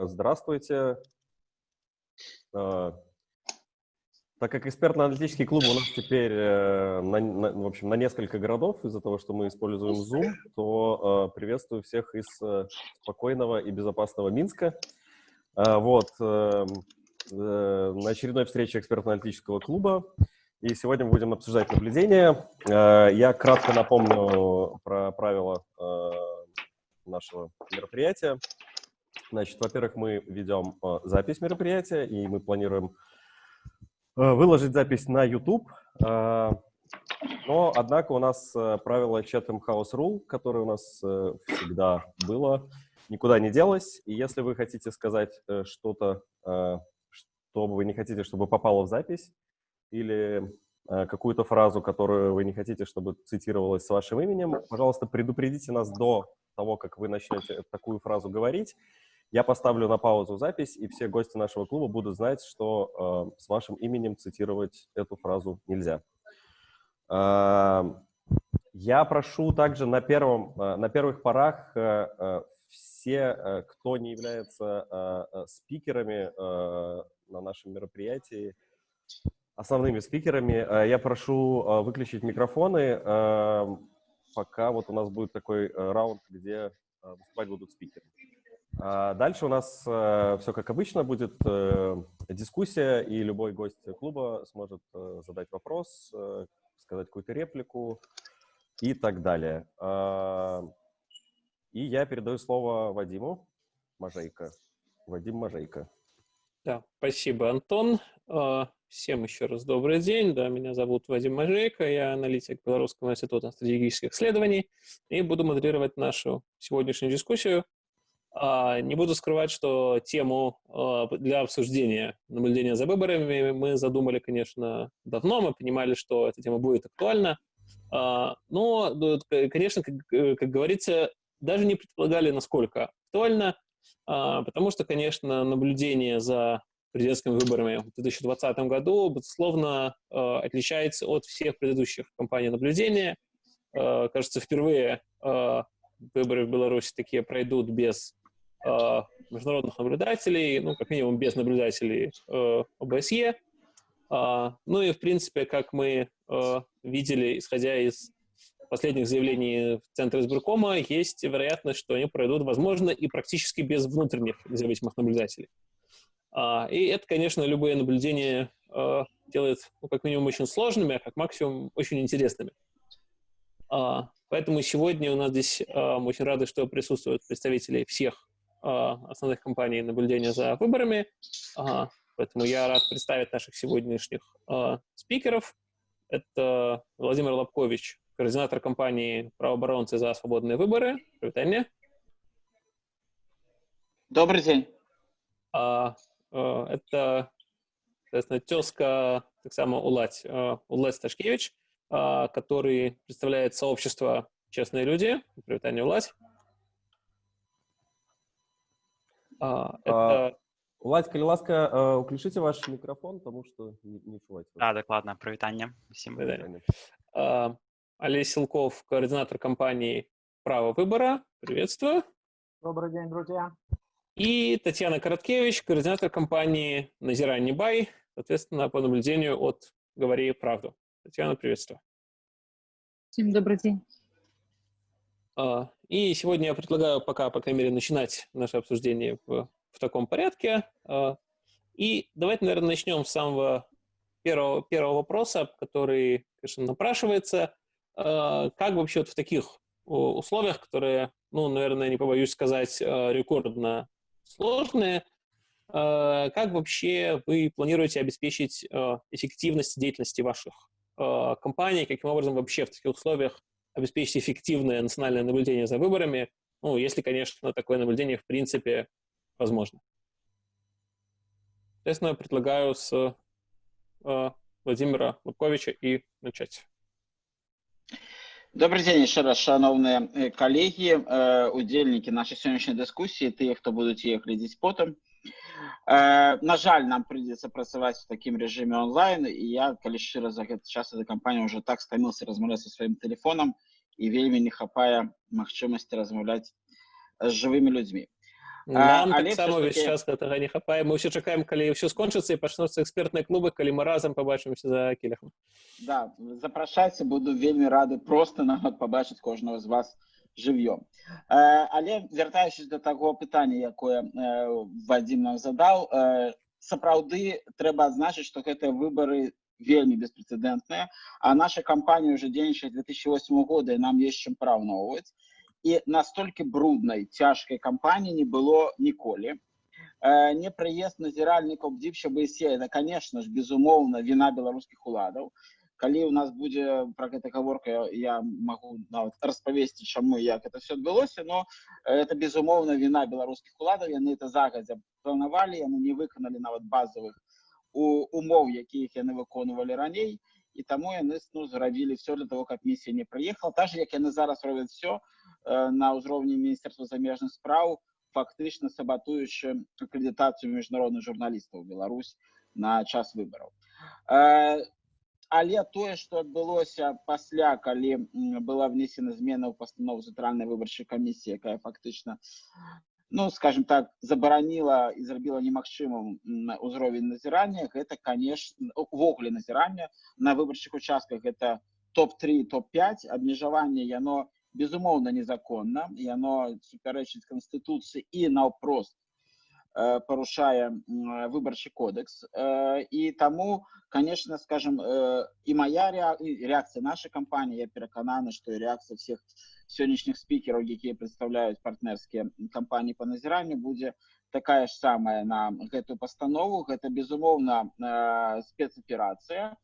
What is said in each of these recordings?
Здравствуйте. А, так как экспертно-аналитический клуб у нас теперь э, на, на, в общем, на несколько городов из-за того, что мы используем Zoom, то э, приветствую всех из э, спокойного и безопасного Минска. Э, вот, э, э, на очередной встрече экспертно-аналитического клуба. И сегодня мы будем обсуждать наблюдения. Э, я кратко напомню про правила э, нашего мероприятия. Значит, во-первых, мы ведем э, запись мероприятия, и мы планируем э, выложить запись на YouTube. Э, но, однако, у нас правило Chatham House Rule, которое у нас всегда было, никуда не делось. И если вы хотите сказать что-то, что вы не хотите, чтобы попало в запись, или какую-то фразу, которую вы не хотите, чтобы цитировалась с вашим именем, пожалуйста, предупредите нас до того, как вы начнете такую фразу говорить, я поставлю на паузу запись, и все гости нашего клуба будут знать, что э, с вашим именем цитировать эту фразу нельзя. Э, я прошу также на, первом, э, на первых порах э, э, все, э, кто не является э, э, спикерами э, на нашем мероприятии, основными спикерами, э, я прошу э, выключить микрофоны, пока вот у нас будет такой раунд, где выступать будут спикеры. А дальше у нас э, все как обычно будет э, дискуссия, и любой гость клуба сможет э, задать вопрос, сказать какую-то реплику и так далее. Э, и я передаю слово Вадиму Мажейко. Вадим Мажейко. Да, спасибо, Антон. А, всем еще раз добрый день. Да, меня зовут Вадим Мажейко, я аналитик Белорусского института стратегических исследований и буду модерировать нашу сегодняшнюю дискуссию а, не буду скрывать, что тему а, для обсуждения наблюдения за выборами мы задумали, конечно, давно. Мы понимали, что эта тема будет актуальна. А, но, конечно, как, как говорится, даже не предполагали, насколько актуально, потому что, конечно, наблюдение за президентскими выборами в 2020 году, безусловно, отличается от всех предыдущих кампаний наблюдения. Кажется, впервые выборы в Беларуси такие пройдут без э, международных наблюдателей, ну, как минимум без наблюдателей э, ОБСЕ. Э, ну и, в принципе, как мы э, видели, исходя из последних заявлений Центра избиркома, есть вероятность, что они пройдут, возможно, и практически без внутренних независимых наблюдателей. А, и это, конечно, любые наблюдения а, делает, ну, как минимум, очень сложными, а как максимум очень интересными. А, поэтому сегодня у нас здесь а, мы очень рады, что присутствуют представители всех а, основных компаний наблюдения за выборами. Поэтому я рад представить наших сегодняшних э, спикеров. Это Владимир Лобкович, координатор компании «Правооборонцы за свободные выборы». Привет, Добрый день. А, а, это, соответственно, тезка, так само Улать, а, Улать Сташкевич, а, который представляет сообщество «Честные люди». Привет, Улать. А, это... Уладь, калі ласка, уключите ваш микрофон, потому что не, не чуваць. А, докладно. Привитание. Всем привитание. А, Олег Силков, координатор компании «Право выбора». Приветствую. Добрый день, друзья. И Татьяна Короткевич, координатор компании «Назирай бай», соответственно, по наблюдению от «Говори правду». Татьяна, приветствую. Всем добрый день. А, и сегодня я предлагаю пока, по крайней мере, начинать наше обсуждение в, в таком порядке. А, и давайте, наверное, начнем с самого первого, первого вопроса, который, конечно, напрашивается. А, как вообще вот в таких условиях, которые, ну, наверное, не побоюсь сказать, рекордно сложные, как вообще вы планируете обеспечить эффективность деятельности ваших компаний? Каким образом вообще в таких условиях обеспечить эффективное национальное наблюдение за выборами, ну, если, конечно, такое наблюдение в принципе возможно. Соответственно, предлагаю с э, Владимира Лубковича и начать. Добрый день еще раз, шановные коллеги, удельники нашей сегодняшней дискуссии, те, кто будут її глядіти потім. На жаль, нам придется працаваць в таким режиме онлайн, и я, калі шчыра за гэты час этой кампании уже так стамился размаўляць со своим телефоном, І вельмі не хапае магчымасці размаўляць з жывымі людзьмі. Нам таксама ўвесь час гэтага не хапае. Мы ўсё чакаем, калі ўсё скончыцца і пачнуцца экспертныя клубы, калі мы разам пабачымся за кілехам. Да, запрашайце, буду вельмі рады просто нават пабачыць кожнага з вас жывьём. Э, але вяртаючись до таго пытання, якое э, Вадзім нам задаў, э, сапраўды трэба адзначыць, што гэтыя выбары вельмі беспрэцэдэнтныя, а наша кампанія ўжо дзейнічае з 2008 года і нам ёсць чым параўноўваць. І настолькі бруднай, цяжкай кампаніі не было ніколі. Э, непрыезд назіральнікаў бдзіпша БСЕ, это, конечно ж, безумоўна, віна беларускіх уладаў. Калі ў нас будзе пра гэта гаворка, я, я магу нават распавесці, чаму і як это все адбылося, но э, это безумоўна віна беларускіх уладаў, яны это загадзя планавалі, яны не выканалі нават базавых у, умоў, якіх яны выконвалі раней, і таму яны ну, зрабілі все для того, каб місія не прыехала. Так же, як яны зараз робяць все э, на ўзроўні міністэрства замежных спраў, фактычна сабатуючы акрэдытацыю міжнародных журналістаў Беларусь на час выбараў. Э, але тое, што адбылося пасля, калі м, была внесена змена ў пастанову цэнтральнай выбарчай камісіі, якая фактычна ну, скажем так, забараніла і зрабіла немагчымым м, ўзровень назірання, гэта, конечно, увогуле назірання на выбарчых участках гэта топ-3, топ-5, абмежаванне яно безумоўна незаконна, яно супярэчыць канстытуцыі і наўпрост э, парушае м, выбарчы кодекс. Э, і таму, конечно, скажем, э, і моя rea- і реакція нашай кампаніі, я перакананы, што і реакцыя всех сённяшніх спікераў, якія прадстаўляюць партнерскія кампаніі па назіранню, будзе такая ж самая на гэтую пастанову. Гэта, безумоўна, э, спецаперацыя.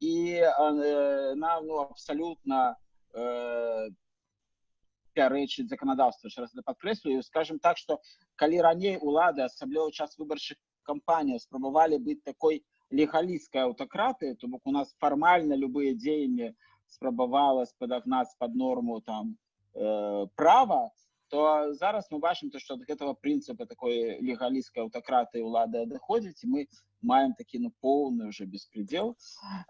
І э, нам ну, абсалютна э, пярэчыць заканадаўства яшчэ раз это падкрэслю скажем так что калі раней улады асабліва ў час выбарчых кампаній спрабавалі быць такой легалісткай аўтакратыі то бок у нас фармальна любыя дзеянні спрабавала спадагнаць под норму там э, права то зараз мы бачым то что ад гэтага прынцыпа такой легалісткай аўтакратыі улады адыходзіць і мы маем такі ну поўны уже беспредел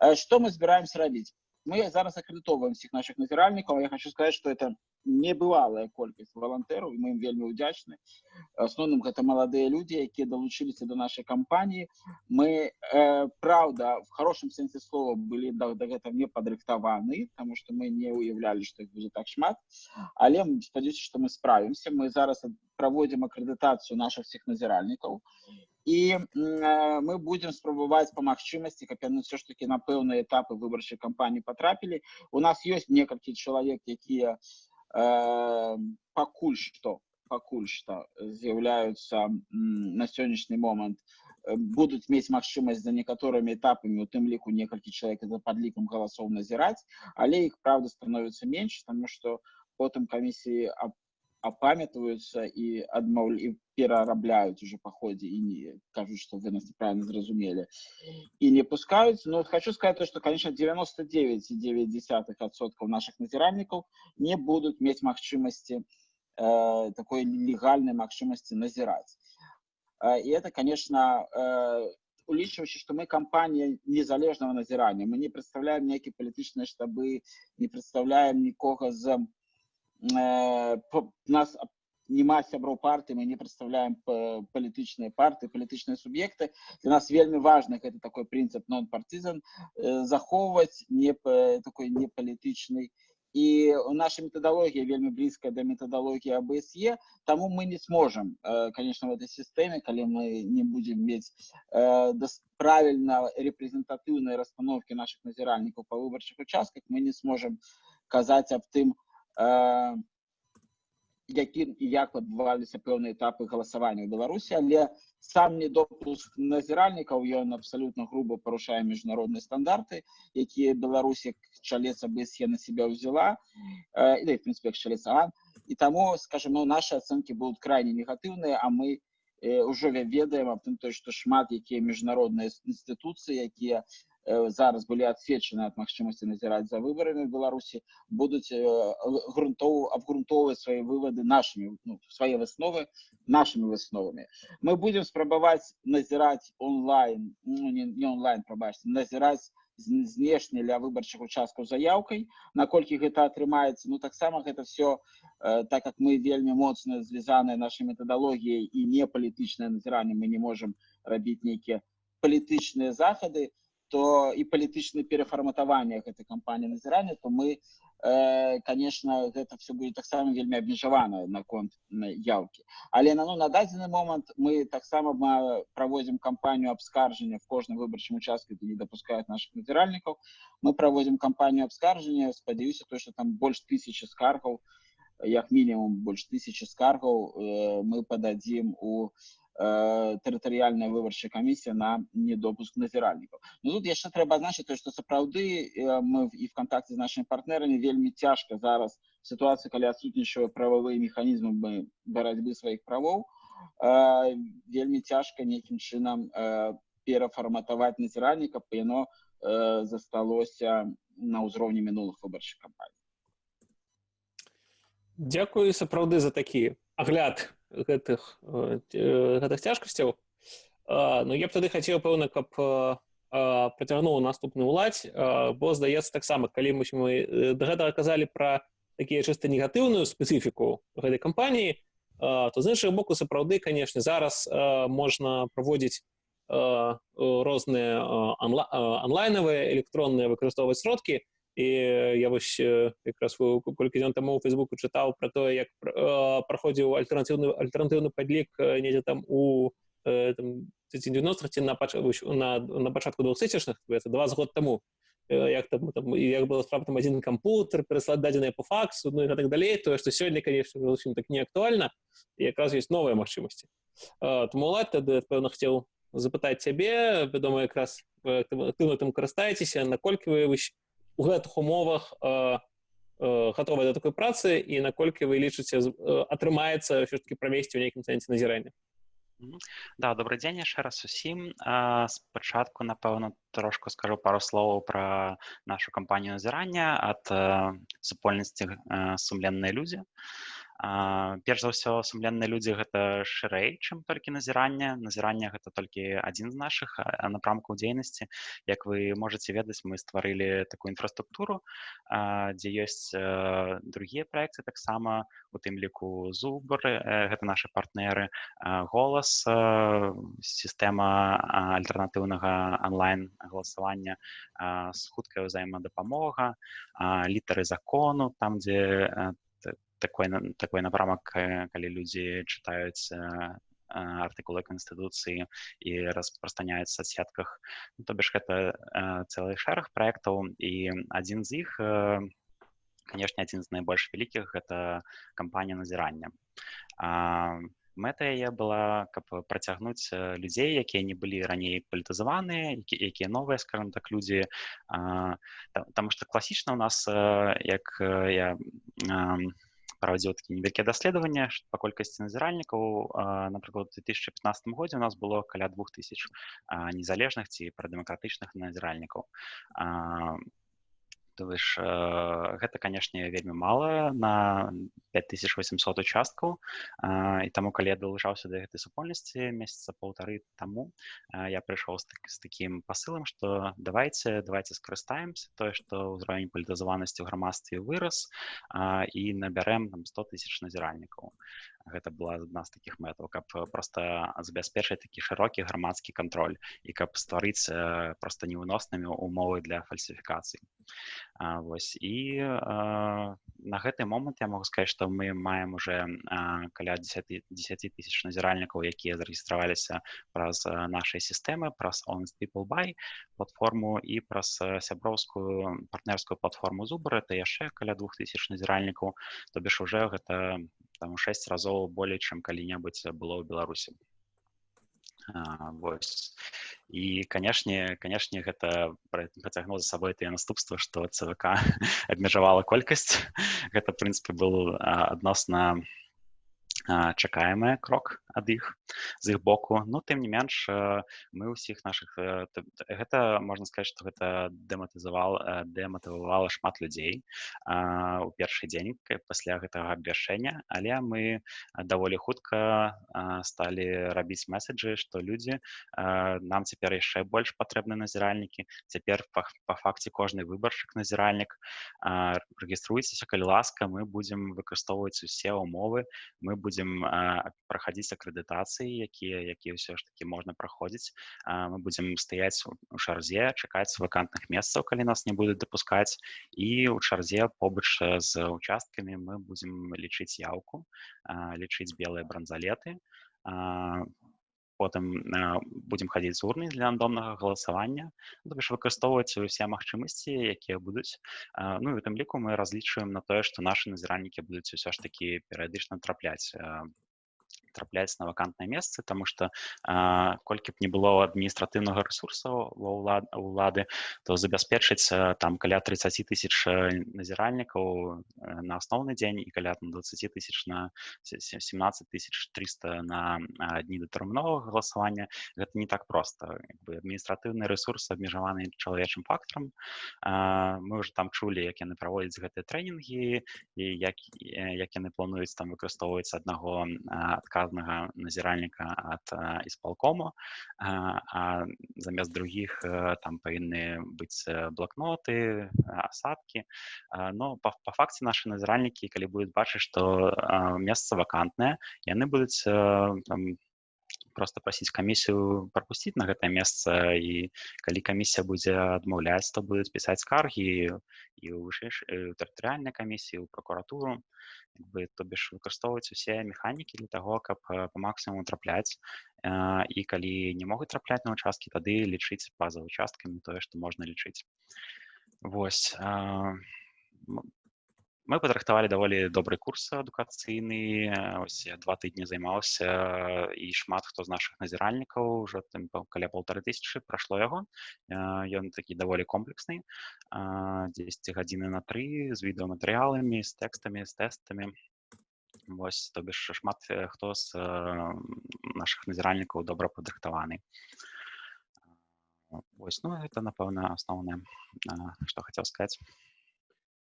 Э, что мы збіраемся рабіць мы зараз акрэдытоўваем всіх наших назіральнікаў я хочу сказать что это небывалая колькасць валантэраў і мы ім вельмі ўдзячны асноўным гэта маладыя людзі якія далучыліся до нашай кампаніі мы э, праўда в хорошем сэнсе слова былі да, да гэта не падрыхтаваны тому что мы не уяўлялі што іх будзе так шмат але спадзяюся што мы справімся мы зараз праводзім акрэдытацыю наших всех назіральнікаў і м, э, мы будзем спрабаваць па магчымасці каб яны все ж таки на пэўныя этапы выбарчай кампаніі патрапілі у нас ёсць некалькі чалавек якія э, пакуль што пакуль што з'яўляюцца м, на сённяшні момант э, будуць мець магчымасць за некаторымі этапамі у тым ліку некалькі чалавек за падлікам галасоў назіраць але іх праўда становіцца менш тому что потым камісіі ап- апамятваюцца і адмаўлі і перарабляюць уже па ходзе і не кажуць што вы нас неправильно зразумелі і не пускаюць но вот хочу сказать то что конечно 99,9% наших назіральнікаў не будуць мець магчымасці э, такой легальнай магчымасці назіраць Э, і это конечно э, улічваючы што мы кампанія незалежнага назірання мы не прадстаўляем нейкія палітычныя штабы не прадстаўляем нікога з э, по- нас аб- няма сяброў партыі мы не прадстаўляем па- палітычныя партыі палітычныя суб'екты для нас вельмі важны гэты такой прынцып нон партызан захоўваць не па- такой непалітычнай і наша метадалогія вельмі блізкая да метадалогіі абсе таму мы не сможам э, конечно в этой сістэме калі мы не будзем мець э, дас- правільна рэпрэзентатыўнай расстановкі наших назіральнікаў па выбарчых участках мы не сможам казаць аб тым э, якім і як адбываліся пэўныя этапы галасавання ў беларусі але сам недопуск назіральнікаў ён абсалютна груба парушае міжнародныя стандарты якія беларусь як чалец абсе на себя ўзяла э, і да, і, в принципе як чалец ААН. і таму скажем ну наши ацэнкі будуць крайне негатыўныя а мы э, ўжо ве- ведаем аб тым той што шмат якія міжнародныя інстытуцыі якія зараз былі адсечаны ад магчымасці назіраць за выбарамі в беларусі будуць грунтоў абгрунтоўваць свае вывады нашымі ну, свае высновы нашымі высновамі мы будем спрабаваць назіраць онлайн ну, не, не онлайн прабачце назіраць знешне для выбарчых участкаў заяўкай наколькі гэта атрымаецца ну таксама гэта все э, так как мы вельмі моцна звязаныя нашай метадалогіяй і не палітычнае назіранне мы не можем рабіць нейкія палітычныя захады то і палітычнае перафарматаванне гэтай кампаніі назірання то мы э, конечно гэта все будет таксама вельмі абмежавана наконт яўкі але на ну на дадзены момант мы таксама проводзім кампанію абскаржання в кожным выбарчым участке не допускают наших назіральнікаў мы проводзім кампанію абскаржання спадзяюся то что там больш тысячи скаргаў як мінімум больш тысячи скаргаў э, мы подадзім у Э, тэрытарыяльная выбарчая камісія на недопуск назіральнікаў ну, тут яшчэ трэба азначыць то што сапраўды э, мы і в кантакце з нашими партнерамі вельмі цяжка зараз сітуацыя калі адсутнічае прававыя механізмы барацьбы сваіх правоў э, вельмі цяжка нейкім чынам перафарматаваць назіральніка яно засталося на ўзроўні мінулых выбарчых кампаній Дзякую сапраўды за такі агляд Гэтых гэтых цяжкасцяў. Ну я б тады хацеў пэўна каб працягнуў наступны ўладзь бо здаецца таксама калі мы мы да гэтага казалі пра такія чыста негатыўную спецыфіку гэтай кампаніі то з іншага боку сапраўды канешне зараз можна праводзіць розныя онлайнавыя электронныя выкарыстоўваць сродкі і я вось якраз колькі дзён таму у фейсбуку чытаў пра тое як праходзіў альтэрнатыўны альтэрнатыўны падлік недзе там у 90 ці на на, на пачатку двухтысячных это два год таму як там, там як было справа там адзін кампутер пераслаць дадзеныя по факсу ну і так далей тое што сёння конечно зусім так не актуальна якраз ёсць новыя магчымасці тому лад тады пэўна хацеў запытаць цябе вядома якраз актыўна там карыстаецеся наколькі вы у гэтых умовах э, э, гатовыя да такой працы і наколькі вы лічыце э, атрымаецца ўсё ж таки правесці ў нейкім сэнсе назірання да добрый дзень яшчэ раз усім спачатку напэўна трошку скажу пару словаў пра нашу кампанію назірання ад супольнасці сумленныя людзі а перш за ўсё сумленныя людзі гэта шырэй чым толькі назірання назірання гэта толькі адзін з нашых напрамкаў дзейнасці як вы можете ведаць мы стварылі такую інфраструктуру дзе ёсць другія проекты таксама у тым ліку зубры гэта наши партнеры голас сістэма альтэрнатыўнага онлайн галасавання з хуткая ўзаемадапамога літары закону там дзе такой такой напрамак калі людзі чытаюць артыкулы канстытуцыі і распрастраняюць соцсетках ну, то бишь гэта цэлы шэраг проектаў і адзін з іх канешне адзін з найбольш вялікіх гэта кампанія назірання мэта яе была каб працягнуць людзей якія не былі раней палітызаваныя якія новыя скажем так людзі. Там што класічна у нас як я праводзіў такі невялікія даследавання па колькасці назіральнікаў напрыклад у 2015 годзе у нас было каля двух тысяч незалежных ці прадэмакратычных назіральнікаў то ж гэта канешне вельмі мала на 5800 участкаў і таму калі я далучаўся да гэтай супольнасці месяца паўтары таму я прыйшоў з, так, з такім пасылам што давайте давайте скарыстаемся тое што ўзровень палітызаванасці ў грамадстве вырас і набярэм там 100 тысяч назіральнікаў гэта была адна з такіх мэтаў каб просто забяспечыць такі шырокі грамадскі кантроль і каб стварыць просто невыноснымі умовы для фальсіфікацыі Вось і на гэты момант я могу сказаць што мы маем уже каля 10 10 тысяч назіральнікаў якія зарэгістраваліся праз нашай сістэмы праз honest people by платформу і праз сяброўскую партнерскую платформу зубры это яшчэ каля двух тысяч назіральнікаў то бишь уже гэта там шэсць разоў болей чым калі-небудзь было ў беларусі і канешне канешне гэта працягнуў за сабой тыя наступства што цвк абмежавала колькасць гэта прынцыпе был адносна чакаемы крок ад іх з іх боку ну тым не менш мы ўсіх наших гэта можна сказаць што гэта дэматызавал дэматывавала шмат людзей у першы дзень пасля гэтага абвяшчэння але мы даволі хутка сталі рабіць месседжы што людзі нам цяпер яшчэ больш патрэбны назіральнікі цяпер па факце кожны выбаршчык назіральнік рэгіструйцеся калі ласка мы будзем выкарыстоўваць усе умовы мы будем будзем праходзіць акрэдытацыі якія якія ўсё ж таки можна праходзіць мы будзем стаяць у шарзе чакаць вакантных месцаў калі нас не будуць дапускаць і ў чарзе побач з участкамі мы будзем лічыць яўку лічыць белыя бранзалеты потым будзем хадзіць з урны для рандомнага галасавання ну, ж выкарыстоўваць усе магчымасці якія будуць ну і у тым ліку мы разлічваем на тое што нашы назіральнікі будуць усё ж такі перыядычна трапляць трапляць на вакантнае месцы тому что колькі б не было адміністратыўнага ресурса ва ўлад улады то забяспечыць там каля 30 тысяч назіральнікаў на асноўны дзень і каля 20 тысяч на 17 тысяч 300 на дні датэрміновага галасавання гэта не так просто. Адміністратыўны ресурс абмежаваны чалавечым фактарам мы уже там чулі як яны праводзяць гэтыя трэнінгі і як як яны плануюць там выкарыстоўваць аднаго адказ аднаго назіральніка ад ісполкому а замест другіх там павінны быць блокноты асадкі но па, па факце нашы назіральнікі калі будуць бачыць што месца вакантнае яны будуць там, просто прасіць камісію прапусціць на гэтае месца і калі камісія будзе адмаўляць то будуць пісаць скаргі і ў вышэйш тэрытарыяльнай камісіі ў прокуратуру. Бы то бишь выкарыстоўваць усе механікі для таго каб по максимуму трапляць і калі не могуць трапляць на участкі тады лічыць па-за участкамі тое што можна лічыць Вось мы падрыхтавалі даволі добры курс адукацыйны ось два тыдні займаўся і шмат хто з наших назіральнікаў уже там каля полторы тысячи прайшло яго ён такі даволі комплексны 10 гадзіны на тры з відэаматэрыяламі з тэкстамі з тэстамі Вось то бишь шмат хто з наших назіральнікаў добра падрыхтаваны Вось ну это напэўна асноўнае што хацеў сказаць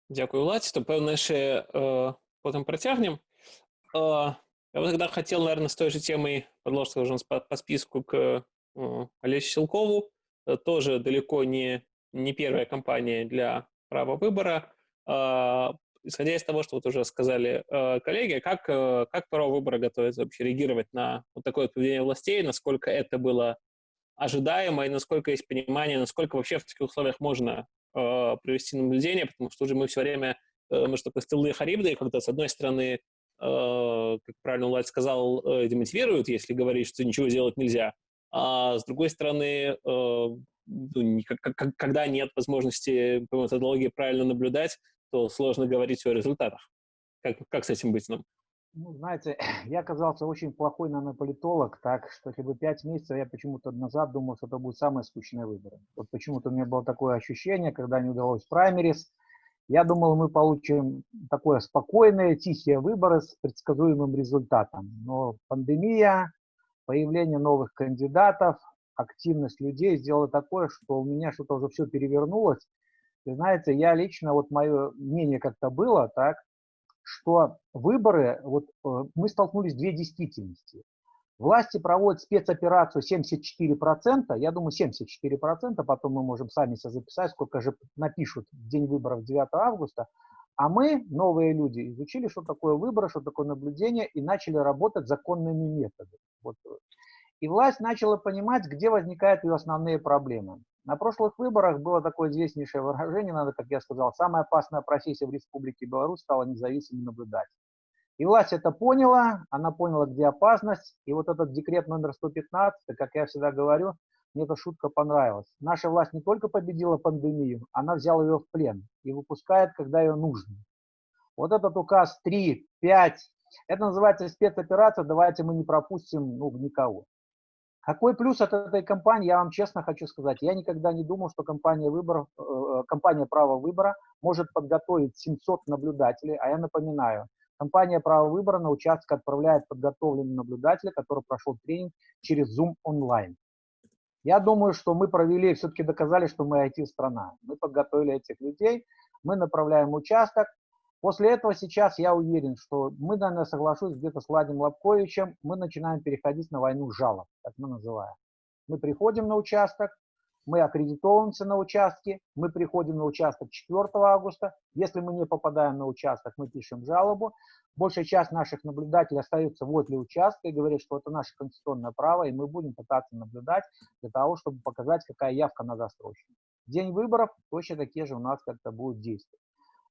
Дякую, Ладзь. То, пэўна, яшчэ э, потым працягнем. Э, я бы тогда хотел, наверное, с той же темой продолжить уже по, по списку к э, Олесю Силкову. Это тоже далеко не, не первая компания для права выбора. Э, исходя из того, что вот уже сказали э, коллеги, как, э, как право выбора готовится вообще реагировать на вот такое поведение властей, насколько это было ожидаемо и насколько есть понимание, насколько вообще в таких условиях можно э, провести наблюдение, потому что уже мы все время, э, мы что такое стылые харибды, когда с одной стороны, э, как правильно Влад сказал, э, демотивируют, если говорить, что ничего сделать нельзя, а с другой стороны, э, ну, когда нет возможности по методологии правильно наблюдать, то сложно говорить о результатах. Как, как с этим быть нам? Ну, знаете, я оказался очень плохой, наверное, политолог, так что если бы пять месяцев я почему-то назад думал, что это будет самые скучные выборы. Вот почему-то у меня было такое ощущение, когда не удалось праймерис, я думал, мы получим такое спокойные, тихие выборы с предсказуемым результатом. Но пандемия, появление новых кандидатов, активность людей сделала такое, что у меня что-то уже все перевернулось. И знаете, я лично, вот мое мнение как-то было, так, что выборы, вот э, мы столкнулись две действительности. Власти проводят спецоперацию 74%, я думаю 74%, потом мы можем сами себя записать, сколько же напишут в день выборов 9 августа, а мы, новые люди, изучили, что такое выборы, что такое наблюдение и начали работать законными методами. Вот. И власть начала понимать, где возникают ее основные проблемы. На прошлых выборах было такое известнейшее выражение, надо, как я сказал, самая опасная профессия в Республике Беларусь стала независимым наблюдателем. И власть это поняла, она поняла, где опасность, и вот этот декрет номер 115, как я всегда говорю, мне эта шутка понравилась. Наша власть не только победила пандемию, она взяла ее в плен и выпускает, когда ее нужно. Вот этот указ 3, 5, это называется спецоперация, давайте мы не пропустим ну, никого. Какой плюс от этой компании, я вам честно хочу сказать, я никогда не думал, что компания, выборов, э, компания права выбора может подготовить 700 наблюдателей, а я напоминаю, Компания «Право выбора» на участок отправляет подготовленного наблюдателя, который прошел тренинг через Zoom онлайн. Я думаю, что мы провели, все-таки доказали, что мы IT-страна. Мы подготовили этих людей, мы направляем участок. После этого сейчас я уверен, что мы, наверное, соглашусь где-то с Владимиром Лобковичем, мы начинаем переходить на войну жалоб, как мы называем. Мы приходим на участок, мы аккредитовываемся на участке, мы приходим на участок 4 августа. Если мы не попадаем на участок, мы пишем жалобу. Большая часть наших наблюдателей остается возле участка и говорит, что это наше конституционное право, и мы будем пытаться наблюдать для того, чтобы показать, какая явка на застройщика. День выборов точно такие же у нас как-то будут действовать.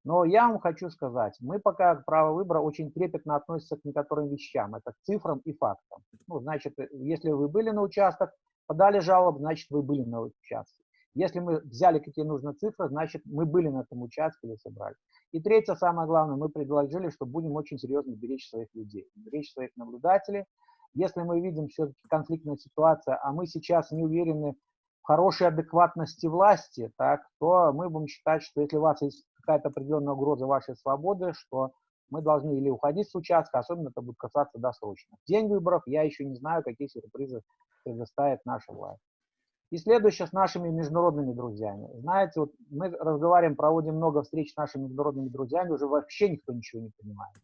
Но я вам хочу сказать, мы пока право выбора очень трепетно относится к некоторым вещам, это к цифрам и фактам. Ну, значит, если вы были на участок, подали жалобу, значит, вы были на участке. Если мы взяли какие нужны цифры, значит, мы были на этом участке или собрали. И третье, самое главное, мы предложили, что будем очень серьезно беречь своих людей, беречь своих наблюдателей. Если мы видим все-таки конфликтная ситуация, а мы сейчас не уверены в хорошей адекватности власти, так, то мы будем считать, что если у вас есть какая-то определенная угроза вашей свободы, что мы должны или уходить с участка, особенно это будет касаться досрочно. День выборов я еще не знаю, какие сюрпризы предоставит наша власть. И следующее с нашими международными друзьями. Знаете, вот мы разговариваем, проводим много встреч с нашими международными друзьями, уже вообще никто ничего не понимает.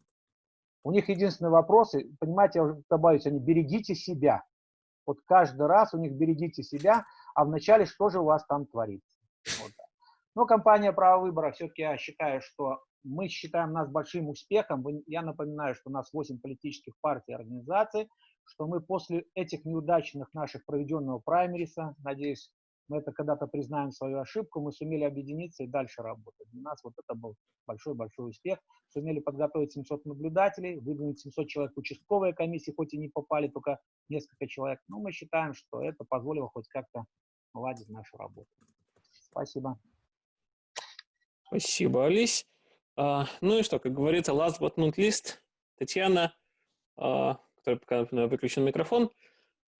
У них единственный вопрос, понимаете, я уже добавлюсь, они берегите себя. Вот каждый раз у них берегите себя, а вначале что же у вас там творится. Вот. Но компания «Право выбора» все-таки я считаю, что мы считаем нас большим успехом. Я напоминаю, что у нас 8 политических партий и организаций, что мы после этих неудачных наших проведенного праймериса, надеюсь, мы это когда-то признаем свою ошибку, мы сумели объединиться и дальше работать. Для нас вот это был большой-большой успех. Сумели подготовить 700 наблюдателей, выдвинуть 700 человек участковые комиссии, хоть и не попали только несколько человек. Но мы считаем, что это позволило хоть как-то наладить нашу работу. Спасибо. Спасибо, Алис. А, ну и что, как говорится, last but not least, Татьяна, а, который пока выключен микрофон.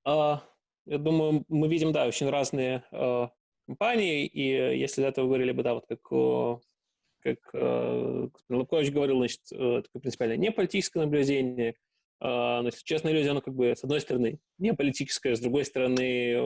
А, я думаю, мы видим, да, очень разные компании, и если до этого говорили бы, да, вот как, как господин Лукович говорил, значит, такое принципиально не политическое наблюдение, но, если честно, иллюзия, оно как бы, с одной стороны, не политическая, с другой стороны,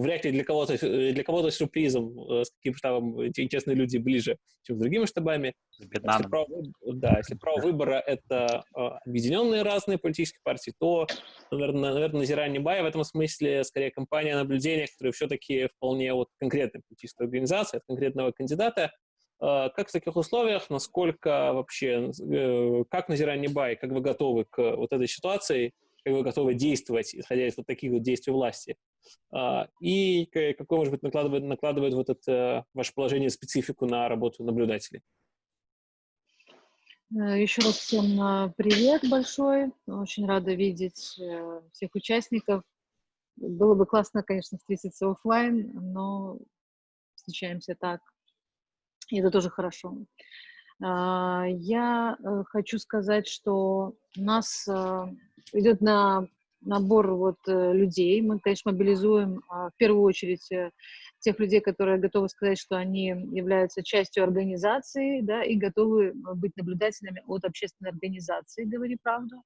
вряд ли для кого-то для кого-то сюрпризом, э, с каким штабом эти честные люди ближе, чем с другими штабами. С если право, да, если право выбора — это а, объединенные разные политические партии, то, наверное, наверное Назирание Бай. В этом смысле скорее компания наблюдения, которая все-таки вполне вот конкретная политическая организация, от конкретного кандидата, а, как в таких условиях, насколько вообще, э, как Назирание Бай, как вы готовы к вот этой ситуации, как вы готовы действовать, исходя из вот таких вот действий власти? А, и какое, может быть, накладывает, накладывает вот это ваше положение специфику на работу наблюдателей? Э, Еще раз всем э, привет большой. Очень рада видеть всех участников. Было бы классно, конечно, встретиться офлайн, но встречаемся так и это тоже хорошо. А, я э, хочу сказать, что у нас э, идет на набор вот э, людей. Мы, конечно, мобилизуем а, в первую очередь тех людей, которые готовы сказать, что они являются частью организации, да, и готовы быть наблюдателями от общественной организации, говори правду.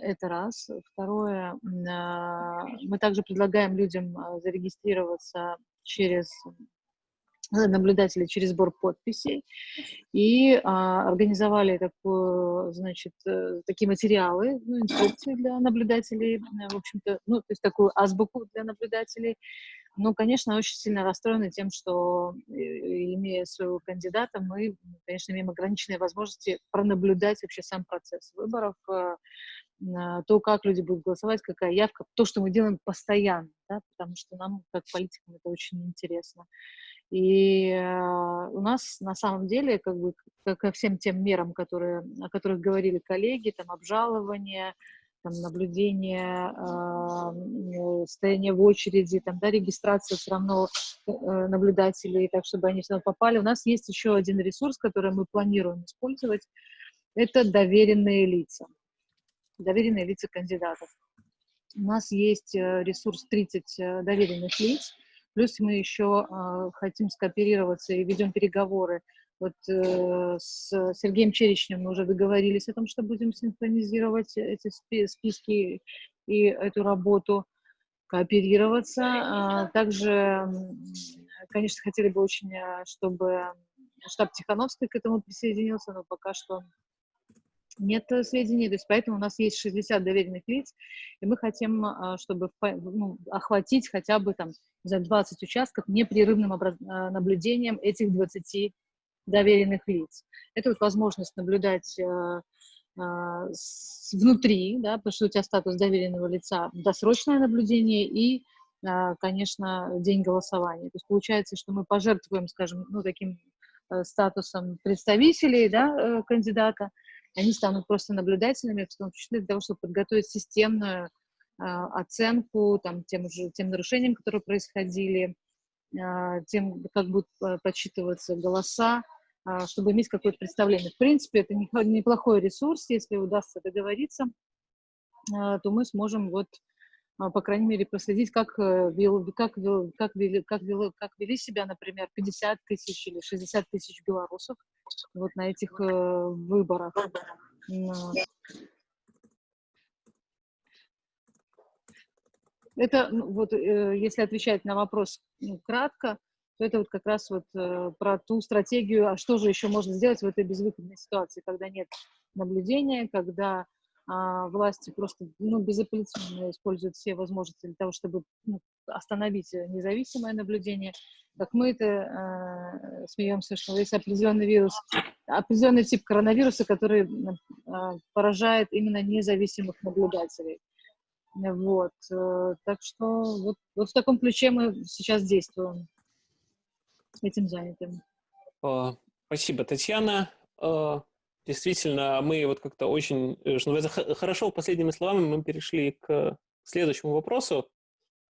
Это раз. Второе, а, мы также предлагаем людям зарегистрироваться через наблюдателей через сбор подписей и а, организовали такую, значит, э, такие материалы, ну, инструкции для наблюдателей, э, в общем-то, ну, то есть такую азбуку для наблюдателей. Ну, конечно, очень сильно расстроены тем, что, э, имея своего кандидата, мы, конечно, имеем ограниченные возможности пронаблюдать вообще сам процесс выборов, то, как люди будут голосовать, какая явка, то, что мы делаем постоянно, да, потому что нам, как политикам, это очень интересно. И э, у нас на самом деле, как бы, ко всем тем мерам, которые, о которых говорили коллеги, там обжалование, там, наблюдение, э, стояние в очереди, там, да, регистрация все равно э, наблюдателей, так, чтобы они все равно попали. У нас есть еще один ресурс, который мы планируем использовать, это доверенные лица, доверенные лица кандидатов. У нас есть э, ресурс 30 э, доверенных лиц, Плюс мы еще э, хотим скооперироваться и ведем переговоры Вот э, с Сергеем Черечнем мы уже договорились о том, что будем синхронизировать эти списки и эту работу, кооперироваться. А также, конечно, хотели бы очень, чтобы штаб Тихановской к этому присоединился, но пока что нет сведений, то есть поэтому у нас есть 60 доверенных лиц, и мы хотим, а, чтобы ну, охватить хотя бы там за 20 участков непрерывным наблюдением этих 20 доверенных лиц. Это вот возможность наблюдать э, э, внутри, да, потому что у тебя статус доверенного лица, досрочное наблюдение и, э, конечно, день голосования. То есть получается, что мы пожертвуем, скажем, ну, таким э, статусом представителей да, э, кандидата, они станут просто наблюдателями, в том числе для того, чтобы подготовить системную э, оценку там, тем, же, тем нарушениям, которые происходили, э, тем, как будут э, подсчитываться голоса, а, чтобы иметь какое-то представление. В принципе, это неплохой ресурс, если удастся договориться, а, то мы сможем вот а, по крайней мере, проследить, как, э, вел, как, вел, как, вели, как, вел, как вели себя, например, 50 тысяч или 60 тысяч белорусов вот на этих э, выборах. Это, ну, вот, э, если отвечать на вопрос ну, кратко, то это вот как раз вот э, про ту стратегию, а что же еще можно сделать в этой безвыходной ситуации, когда нет наблюдения, когда а, власти просто ну, безапелляционно используют все возможности для того, чтобы ну, остановить независимое наблюдение. Как мы это э, смеемся, что есть определенный вирус, определенный тип коронавируса, который э, поражает именно независимых наблюдателей. Вот. Э, так что вот, вот в таком ключе мы сейчас действуем этим занятым. Спасибо, Татьяна. Действительно, мы вот как-то очень, э, хорошо последними словами мы перешли к следующему вопросу, а,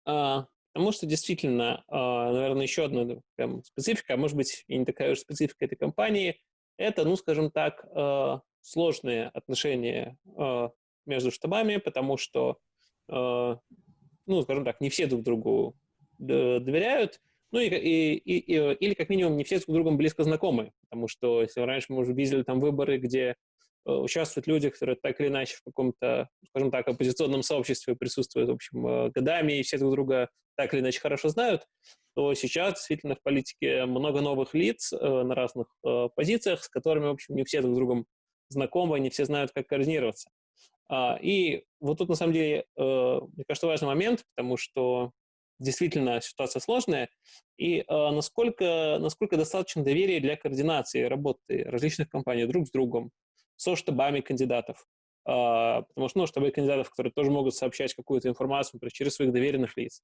потому что действительно, а, наверное, еще одна прям специфика, а может быть и не такая уж специфика этой компании, это, ну, скажем так, а, сложные отношения между штабами, потому что, ну, скажем так, не все друг другу доверяют, ну и, и, и, или как минимум не все с друг другом близко знакомы, потому что если раньше мы уже видели там выборы, где участвуют люди, которые так или иначе в каком-то, скажем так, оппозиционном сообществе присутствуют, в общем, э, годами, и все друг друга так или иначе хорошо знают, то сейчас действительно в политике много новых лиц э, на разных э, позициях, с которыми, в общем, не все друг с другом знакомы, не все знают, как координироваться. А, и вот тут, на самом деле, э, мне кажется, важный момент, потому что действительно ситуация сложная, и э, насколько, насколько достаточно доверия для координации работы различных компаний друг с другом, со штабами кандидатов. Э, потому что ну, штабы кандидатов, которые тоже могут сообщать какую-то информацию например, через своих доверенных лиц.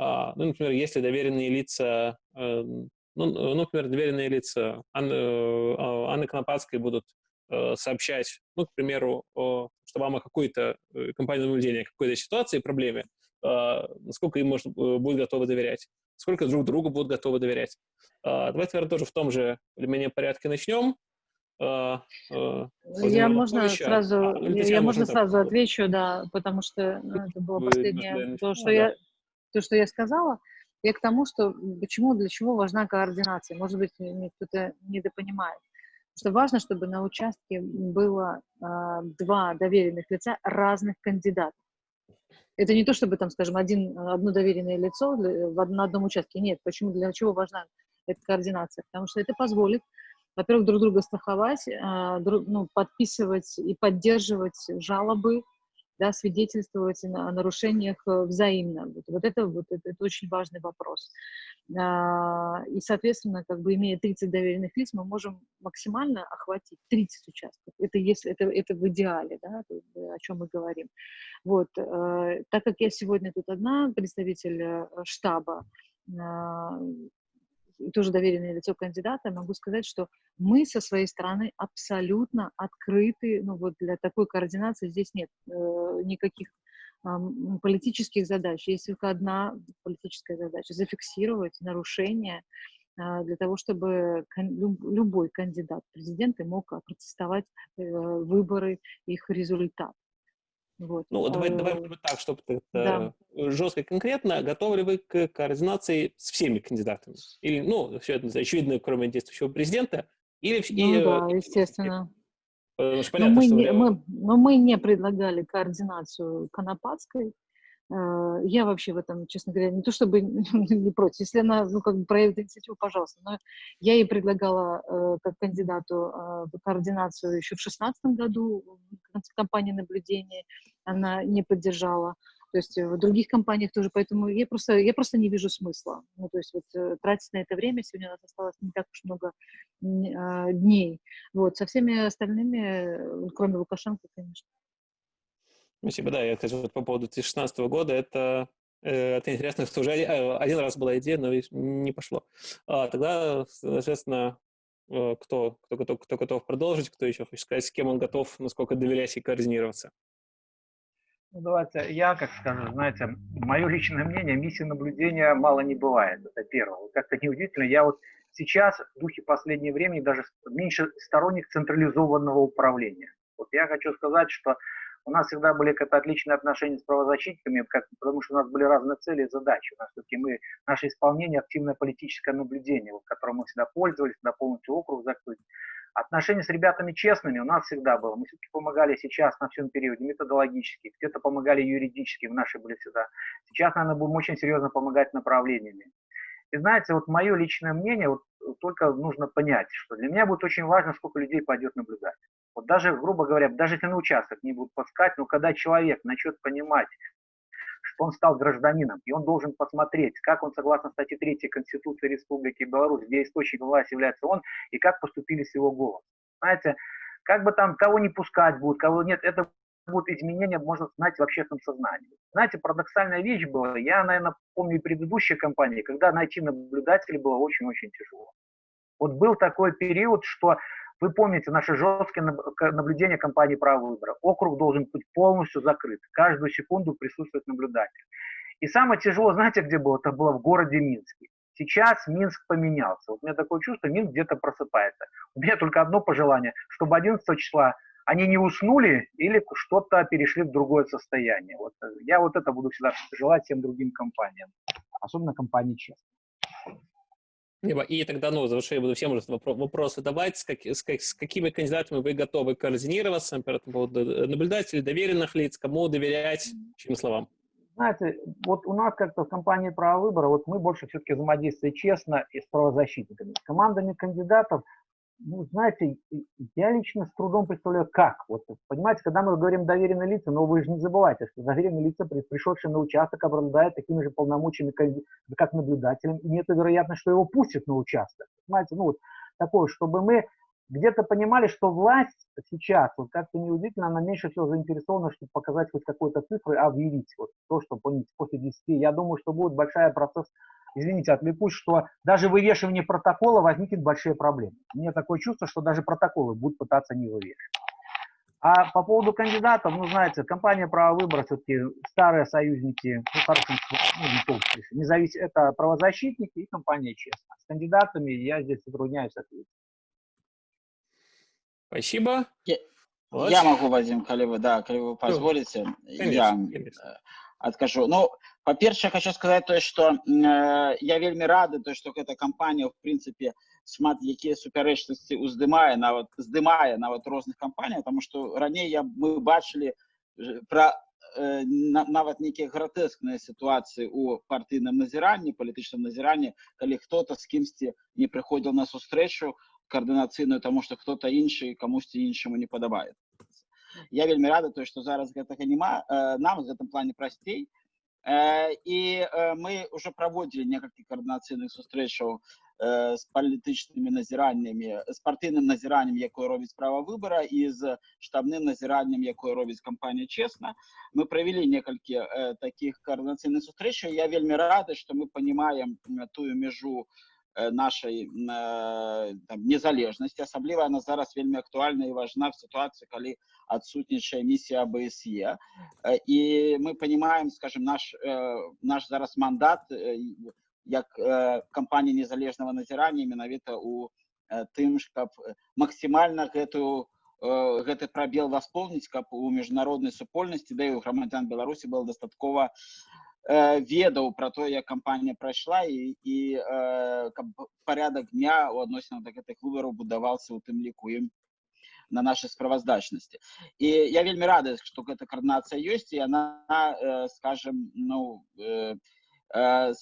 Э, ну, например, если доверенные лица, э, ну, ну, например, доверенные лица Анны, э, Анны Конопадской будут э, сообщать, ну, к примеру, что вам о какой-то э, компании наблюдения, какой-то ситуации, проблеме, а, насколько им можно, э, будет готовы доверять, сколько друг другу будут готовы доверять. А, давайте, наверное, тоже в том же или менее порядке начнем. А, я можно сразу, а, я, я можно сразу так. отвечу, да, потому что ну, это было Вы, последнее, то, что да. я, то, что я сказала. Я к тому, что почему, для чего важна координация. Может быть, кто-то недопонимает. Что важно, чтобы на участке было э, два доверенных лица разных кандидатов. Это не то, чтобы там, скажем, один, одно доверенное лицо в, на одном участке. Нет. Почему? Для чего важна эта координация? Потому что это позволит, во-первых, друг друга страховать, а, друг, ну, подписывать и поддерживать жалобы да, свидетельствовать о нарушениях э, взаимно. Вот, вот, это, вот это, это очень важный вопрос. А, и, соответственно, как бы имея 30 доверенных лиц, мы можем максимально охватить 30 участков. Это, если, это, это в идеале, да, о чем мы говорим. Вот, э, так как я сегодня тут одна, представитель э, штаба, а, тоже доверенное лицо кандидата, могу сказать, что мы со своей стороны абсолютно открыты, ну вот для такой координации здесь нет э, никаких э, политических задач, есть только одна политическая задача – зафиксировать нарушения э, для того, чтобы кон любой кандидат в президенты мог протестовать э, выборы, их результат. Вот. Ну, давай, давай может так, чтобы это да. жестко и конкретно. Готовы ли вы к координации с всеми кандидатами? Или, ну, все это очевидно, кроме действующего президента, Или, Ну и, э, да, и- естественно. потому что Но понятно, мы, что не, мы, но мы не предлагали координацию Конопатской. Э, Я вообще в этом, честно говоря, не то чтобы не против. Если она, ну, как бы проявит инициативу, пожалуйста. Но я ей предлагала э, как кандидату э, координацию еще в 2016 году в компании наблюдения. Она не поддержала. То есть в других компаниях тоже, поэтому я просто, я просто не вижу смысла. Ну, то есть вот э, тратить на это время, сегодня у нас осталось не так уж много а, дней. Вот, со всеми остальными, э, кроме Лукашенко, конечно. Спасибо, да, я, вот по поводу 2016 года, это, э, это интересно, что уже один, э, один раз была идея, но не пошло. А, тогда, соответственно, э, кто, кто, готов, кто готов продолжить, кто еще хочет сказать, с кем он готов, насколько доверять и координироваться? Ну, давайте я, как скажу, знаете, мое личное мнение, миссии наблюдения мало не бывает, это первое. Как-то неудивительно, я вот сейчас в духе последнего времени даже меньше сторонник централизованного управления. Вот я хочу сказать, что у нас всегда были как-то отличные отношения с правозащитниками, как, потому что у нас были разные цели и задачи. У нас все-таки мы, наше исполнение, активное политическое наблюдение, вот, которым мы всегда пользовались, на полностью округ закрыть. Отношения с ребятами честными у нас всегда было. Мы все-таки помогали сейчас на всем периоде методологически, где-то помогали юридически, в нашей были всегда. Сейчас, наверное, будем очень серьезно помогать направлениями. И знаете, вот мое личное мнение, вот только нужно понять, что для меня будет очень важно, сколько людей пойдет наблюдать. Вот даже, грубо говоря, даже если на участок не будут пускать, но когда человек начнет понимать, что он стал гражданином, и он должен посмотреть, как он, согласно статье 3 Конституции Республики Беларусь, где источником власти является он, и как поступили с его голосом. Знаете, как бы там кого не пускать будут, кого нет, это будут изменения, можно знать, в общественном сознании. Знаете, парадоксальная вещь была, я, наверное, помню предыдущие компании, когда найти наблюдателей было очень-очень тяжело. Вот был такой период, что вы помните наши жесткие наблюдения компании права выбора. Округ должен быть полностью закрыт. Каждую секунду присутствует наблюдатель. И самое тяжелое, знаете, где было? Это было в городе Минске. Сейчас Минск поменялся. Вот у меня такое чувство, Минск где-то просыпается. У меня только одно пожелание, чтобы 11 числа они не уснули или что-то перешли в другое состояние. Вот я вот это буду всегда желать всем другим компаниям, особенно компании честно. И тогда, ну, завершая, буду всем уже вопросы давать, с, как, с, как, с какими кандидатами вы готовы координироваться, по поводу наблюдателей, доверенных лиц, кому доверять, чьим словам? Знаете, вот у нас как-то в компании права выбора, вот мы больше все-таки взаимодействуем честно и с правозащитниками. С командами кандидатов ну, знаете, я лично с трудом представляю, как. Вот, понимаете, когда мы говорим доверенные лица, но вы же не забывайте, что доверенные лица, пришедшие на участок, обладают такими же полномочиями, как наблюдателем, и нет вероятности, что его пустят на участок. Понимаете, ну вот такое, чтобы мы где-то понимали, что власть сейчас, вот как-то неудивительно, она меньше всего заинтересована, чтобы показать хоть какой-то цифры, а объявить вот то, что помните, после 10. Я думаю, что будет большая процесс извините, отвлекусь, что даже вывешивание протокола возникнет большие проблемы. У меня такое чувство, что даже протоколы будут пытаться не вывешивать. А по поводу кандидатов, ну, знаете, компания права выбора все-таки старые союзники, ну, хорошим, ну, не толстые, не зависит, это правозащитники и компания честно. С кандидатами я здесь затрудняюсь ответить. Спасибо. Я, вот. я могу, Вадим, коли вы, да, коли вы позволите, конечно, я конечно адкажу. Ну, па-першае хочу сказаць тое што э, я вельмі рады то што гэта кампанія в прынцыпе шмат якія супярэчнасці уздымае нават здымае нават розных кампаній тому што раней я мы бачылі пра э, на, нават нейкія гратэскныя сітуацыі у партыйным назіранні палітычным назіранні калі хто-то з кімсьці не прыходзіў на сустрэчу каардынацыйную тому што хто-то іншы камусьці іншаму не падабаецца я вельмі рада то што зараз гэтага няма э, нам в гэтым плане прасцей і мы ўжо праводзілі некалькі каардынацыйных сустрэчаў з палітычнымі назіраннямі з партыйным назіраннем якое робіць права выбара і з штабным назіраннем якое робіць кампанія чесна мы правялі некалькі таких каардынацыйных сустрэчаў я вельмі рады што мы понимаем тую межу нашай там, незалежнасці асабліва она зараз вельмі актуальна і важна в сітуацыі калі адсутнічае місія АБСЕ і мы понимаем скажем наш наш зараз мандат як кампанія незалежнага назірання менавіта у тым ж каб максімальна гэтую гэты прабел восполніць каб у міжнароднай супольнасці да і у грамадзян беларусі было дастаткова э, ведаў пра то як кампанія прайшла і і э, каб парядак дня у адносінах да гэтых выбараў будаваўся у тым ліку ім на нашай справаздачнасці і я вельмі рада што гэта каардынацыя ёсць і она э, скажем ну э, э,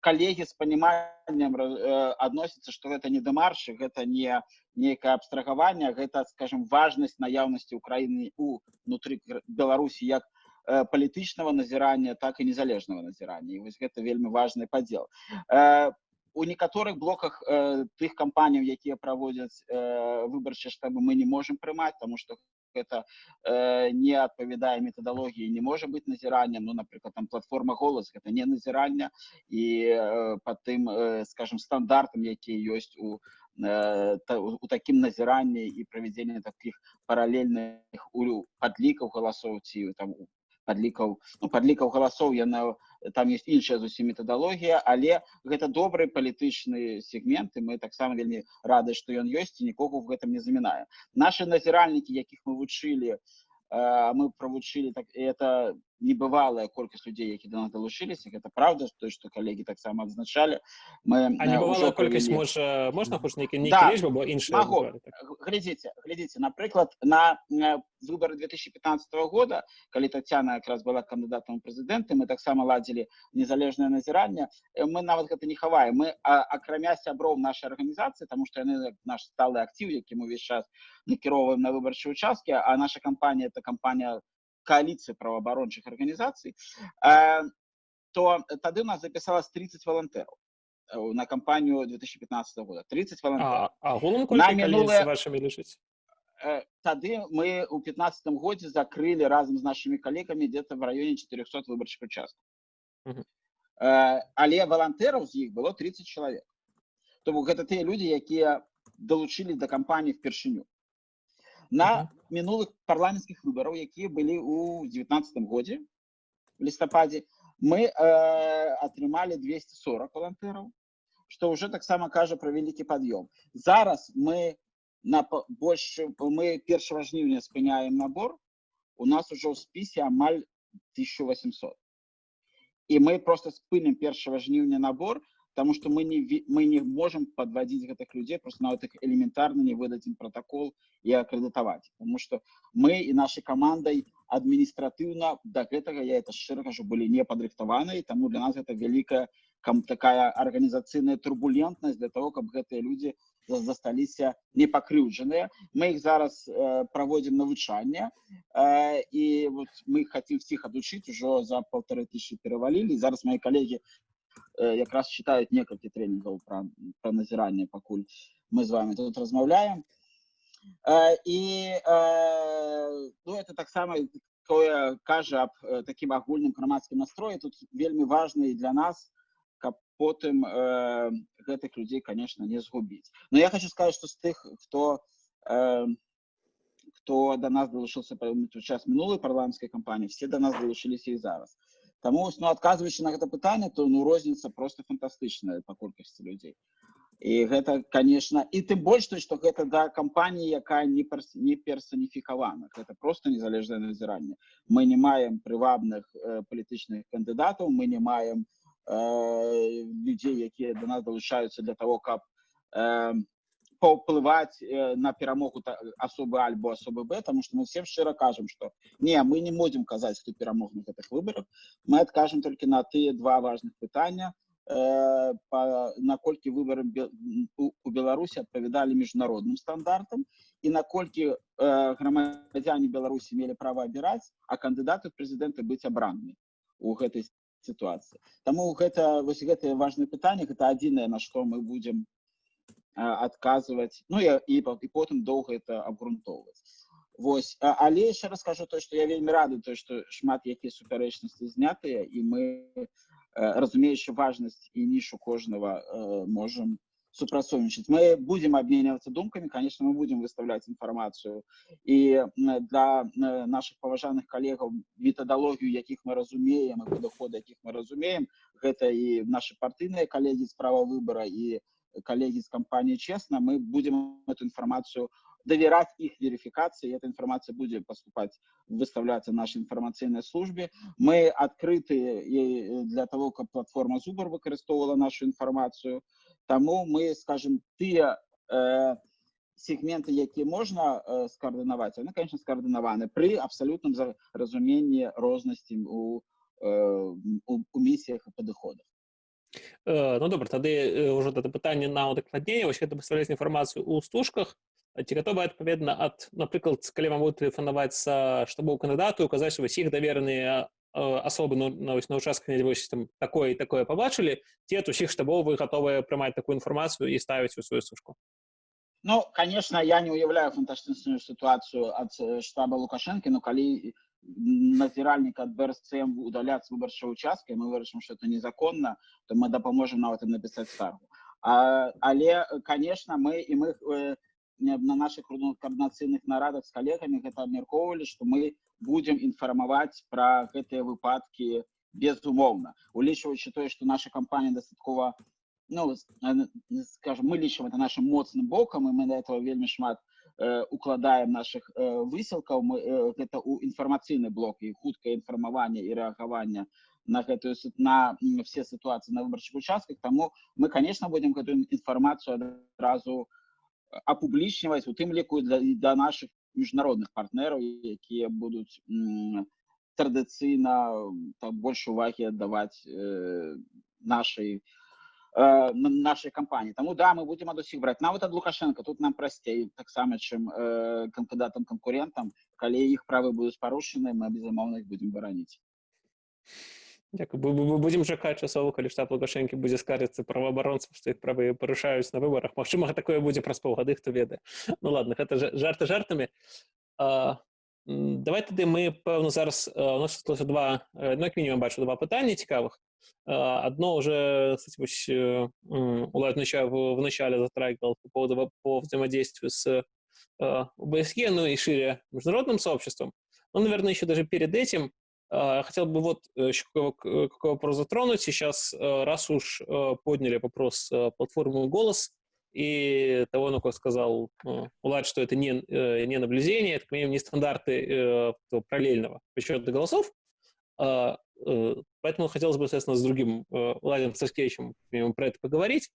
калегі з паніманнем э, адносіцца што гэта не дэмаршы гэта не нейкае абстрагаванне гэта скажем важнасць наяўнасці ўкраіны у унутры беларусі як э, палітычнага назірання так і незалежнага назірання і вось гэта вельмі важны падзел э, у некаторых блоках э, тых кампаніяў якія праводзяць э, выбарчыя штабы мы не можемм прымаць тому что это э, не адпавядае метадалогіі не можа быць назіраннем ну напрыклад там платформа голас это не назірання і э, по тым э, скажем стандартам якія ёсць у э, та, у такім назіранні і правядзенне таких паралельных у падлікаў галасоў ці там падлікаў ну, падлікаў галасоў яна там есть іншая зусім метадалогія але гэта добры палітычны сегменты мы таксама вельмі рады што ён ёсць і нікога в гэтым не замінае наши назіральнікі якіх мы вучылі мы правучылі так это небывалая колькасць людзей які да нас далучыліся гэта правда той што калегі таксама адзначалі мы колькасць можа можна хоць нейкі інша глядзіце глядзіце напрыклад на выборы 2015 года калі татяна якраз была кандыдатам прэзідэнты мы таксама ладзілі незалежнае назіранне мы нават гэта не хаваем мы акрамя сяброў нашай арганізацыі тому что яны наш сталы актыў які мы увесь час накіроўваем на выбарчыя участкі а наша кампанія это кампанія коалиции правоабарончых организаций, то тады у нас записалось 30 волонтеров на кампанию 2015 года. 30 волонтеров. А, на минулые... вашими лежите? Тады мы у 2015 годзе закрыли разом с нашими коллегами где-то в районе 400 выборчих участков. Угу. Але волонтеров з іх было 30 человек. То гэта тыя люди, якія долучились до кампании впершыню на мінулых парламенцкіх выбараў якія былі у 19 годзе в лістападзе мы э, атрымалі 240 валантэраў что уже таксама кажа про вялікі пад'ём зараз мы на больш мы 1 жніўня спыняем набор у нас уже ў спісе амаль 1800 і мы просто спынем 1 жніўня набор потому что мы не мы не можем подводить гэтых людей просто на так элементарно не выдадим протокол и аккредитовать потому что мы и нашей командой административно до гэтага я это шчыра кажу были не падрыхтаваны тому для нас это великая такая организацыйная турбулентность для того каб гэтыя люди засталіся не пакрыўджаныя мы их зараз э, проводим навучанне э, и вот мы хотим всех адучыць ужо за полторы тысячи перавалілі зараз мои коллеги якраз читаюць некалькі трэнінгаў пра, пра назіранне пакуль мы з вами тут размаўляем і ну это таксама тое кажа аб такім агульным грамадскім настроі тут вельмі важны для нас каб потым э, гэтых людзей конечно не згубіць но я хочу сказать что з тых хто э, хто до нас далучыўся па час мінулай парламенцкай кампаніі все до нас далучыліся і зараз Таму ну, адказваючы на гэта пытанне, то ну розніца просто фантастычная па колькасці людзей. І гэта конечно і тым больш той што гэта да кампаніі якая не перс, не персаніфікавана гэта просто незалежнае назіранне мы не маем прывабных э, палітычных кандыдатаў мы не маем э, людзей якія до нас далучаюцца для того каб э, паўплываць э, на перамогу асобы альбо асобы б тому что мы всем шчыра кажам что не мы не можем казаць хто перамог на гэтых выборах мы адкажем только на тыя два важных пытання э, наколькі выборы у беларусі адпавядалі міжнародным стандартам і наколькі э, грамадзяне беларусі мелі права абіраць а кандыдаты прэзідэнты быць абранны у гэтай сітуацыі таму гэта вось гэтае важное пытанне гэта адзінае на што мы будем адказваць ну я і, і потым доўга это абгрунтоўваць Вось але яшчэ раскажу то што я вельмі рады то што шмат якія супярэчнасці знятыя і мы разумеючы важнасць і нішу кожнага можам супрацоўнічаць мы будем абменьвацца думкамі конечно мы будем выставляць інфармацыю і для наших паважаных калегаў метадалогію якіх мы разумеем і падыход якіх мы разумеем гэта і наши партыйныя калегі справа выбора і коллеги из компании «Честно», мы будем эту информацию доверять их верификации, и эта информация будет поступать, выставляться в нашей информационной службе. Мы открыты для того, как платформа Zubr використовувала нашу информацию, тому мы, скажем, те э, сегменты, які можна э, скоординувати, вони, звісно, скоординовані при абсолютному розумінні розності у, э, у, у місіях і підходах. Ну добре, тоді вже це питання на удокладнення. Ось гэта пастаўляць інфармацыю ў стужках. Ці гатовы адпаведна ад напрыклад калі вам будуць тэлефанаваць штабу кандыдату указаць вось іх давераныя асобы ну, на, на участках вось там такое і такое пабачылі ці ад усіх штабоў вы гатовыя прымаць такую інфармацыю і ставіць у сваю стужку Ну конечно я не уяўляю фантастычную сітуацыю ад штаба лукашэнкі но калі назіральнік ад брсцм удаляць выбарчай участка мы вырашым что это незаконна то мы дапаможам нават і напісаць скаргу а, але конечно мы і мы э, на наших координацыйных нарадах з калегамі гэта абмяркоўвалі што мы будем інфармаваць пра гэтыя выпадкі безумоўна улічваючы тое што наша кампанія дастаткова ну скажем мы лічым это нашим моцным бокам і мы на этого вельмі шмат э, укладаем наших э, высілкаў мы э, гэта у інфармацыйны блок і хуткае інфармаванне і рэагавання на гэтую на все сітуацыі на выбарчых участках. Таму мы конечно будем гэтую інфармацыю адразу апублічніваць у тым ліку для, для наших міжнародных партнераў якія будуць традыцыйна так больш увагі аддаваць э, нашай э, нашай кампаніі Таму да мы будзем ад усіх браць нават ад лукашенко тут нам прасцей таксама чым э, кандыдатам канкурентам калі іх правы будуць парушаны мы безумоўна их будзем бараніць Дякую. Будзем чакаць часова, калі штаб Лукашэнкі будзе скарыцца праваабаронцам, што іх правы парушаюць на выбарах. Магчыма, такое будзе праз паўгады, хто ведае. Ну ладно, гэта жарты жартамі. А, давай тады мы пэўна зараз у нас два ну, як мінімум бачу два пытання цікавых. Одно уже Улад в начале затрагивал по поводу по взаимодействию с ОБСЕ, ну и шире международным сообществом. Но, наверное, еще даже перед этим а, хотел бы вот э, еще какой, какой вопрос затронуть. Сейчас, э, раз уж э, подняли вопрос платформы «Голос», и того, ну, как сказал Улад, что это не, не наблюдение, это, как минимум, не стандарты параллельного подсчета голосов, а, поэтому хотелось бы, соответственно, с другим Владимиром Саскевичем про это поговорить,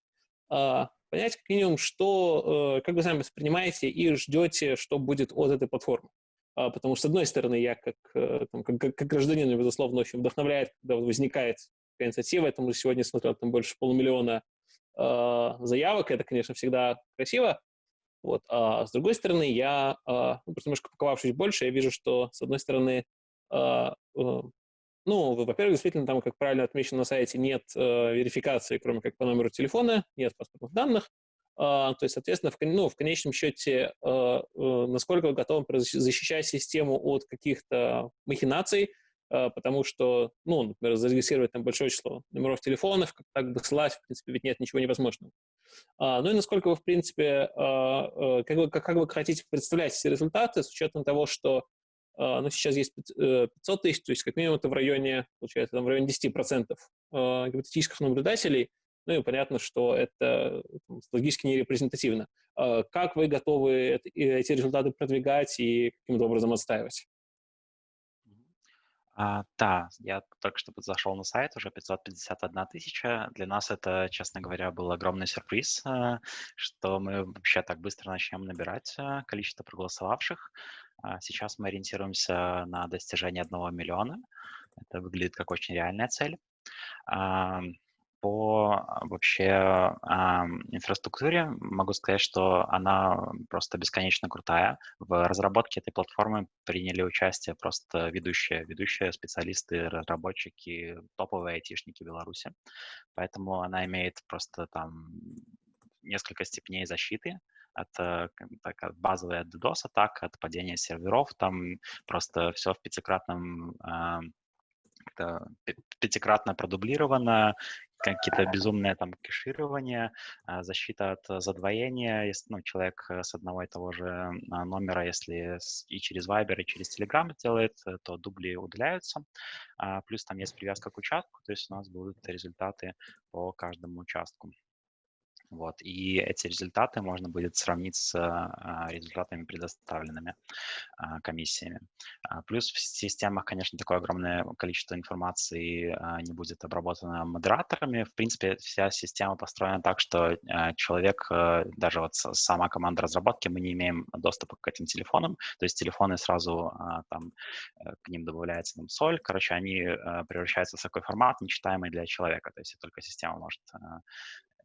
а, понять, как минимум, что, как вы сами воспринимаете и ждете, что будет от этой платформы. А, потому что, с одной стороны, я как, э, там, как, как гражданин, безусловно, очень вдохновляет, когда возникает такая инициатива. Я там сегодня смотрел там больше полумиллиона э, заявок, это, конечно, всегда красиво. Вот. А с другой стороны, я, э, ну, просто немножко паковавшись больше, я вижу, что, с одной стороны, э, э, ну, во-первых, действительно, там, как правильно отмечено на сайте, нет э, верификации, кроме как по номеру телефона, нет паспортных данных. А, то есть, соответственно, в, ну, в конечном счете, а, э, насколько вы готовы защищать систему от каких-то махинаций, а, потому что, ну, например, зарегистрировать там большое число номеров телефонов, как бы слать, в принципе, ведь нет ничего невозможного. Ну и насколько вы, в принципе, э, как вы, как вы хотите представлять эти результаты с учетом того, что ну, сейчас есть 500 э, тысяч, то есть как минимум это в районе, получается, там в районе 10% гипотетических наблюдателей, ну и понятно, что это логически не репрезентативно. А как вы готовы эти результаты продвигать и каким-то образом отстаивать? А, да, я только что зашел на сайт, уже 551 тысяча. Для нас это, честно говоря, был огромный сюрприз, э, что мы вообще так быстро начнем набирать э, количество проголосовавших. А сейчас мы ориентируемся на достижение одного миллиона. Это выглядит как очень реальная цель по а, вообще инфраструктуре могу сказать, что она просто бесконечно крутая. В разработке этой платформы приняли участие просто ведущие, ведущие специалисты, разработчики, топовые айтишники Беларуси. Поэтому она имеет просто там несколько степеней защиты от, э, так, от базовой от DDoS атак, от падения серверов, там просто все в пятикратном э, пятикратно продублировано, какие-то безумные там кэширования, а, защита от задвоения, если ну, человек э, с одного и того же а, номера, если и через Viber, и через Telegram делает, э, то дубли удаляются. А, плюс там есть привязка к участку, то есть у нас будут результаты по каждому участку. Вот, и эти результаты можно будет сравнить с а, результатами, предоставленными а, комиссиями. А, плюс в системах, конечно, такое огромное количество информации не будет обработано модераторами. В принципе, вся система построена так, что человек, даже вот сама команда разработки, мы не имеем доступа к этим телефонам, то есть телефоны сразу там э, к ним добавляется там, соль, короче, они превращаются в такой формат, нечитаемый для человека, то есть только система может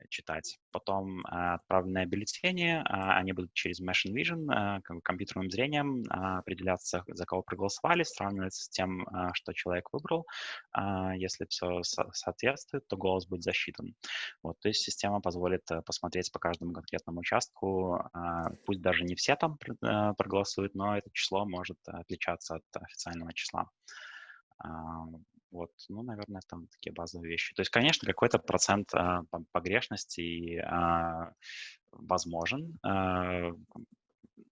читать. Потом э, отправленные бюллетени, э, они будут через Machine Vision, э, компьютерным зрением определяться, за кого проголосовали, сравниваться с тем, что человек выбрал. Если все соответствует, то голос будет засчитан. Вот, то есть система позволит посмотреть по каждому конкретному участку, пусть даже не все там проголосуют, но это число может отличаться от официального числа. Вот, ну, наверное, там такие базовые вещи. То есть, конечно, какой-то процент а, погрешности а, возможен. А,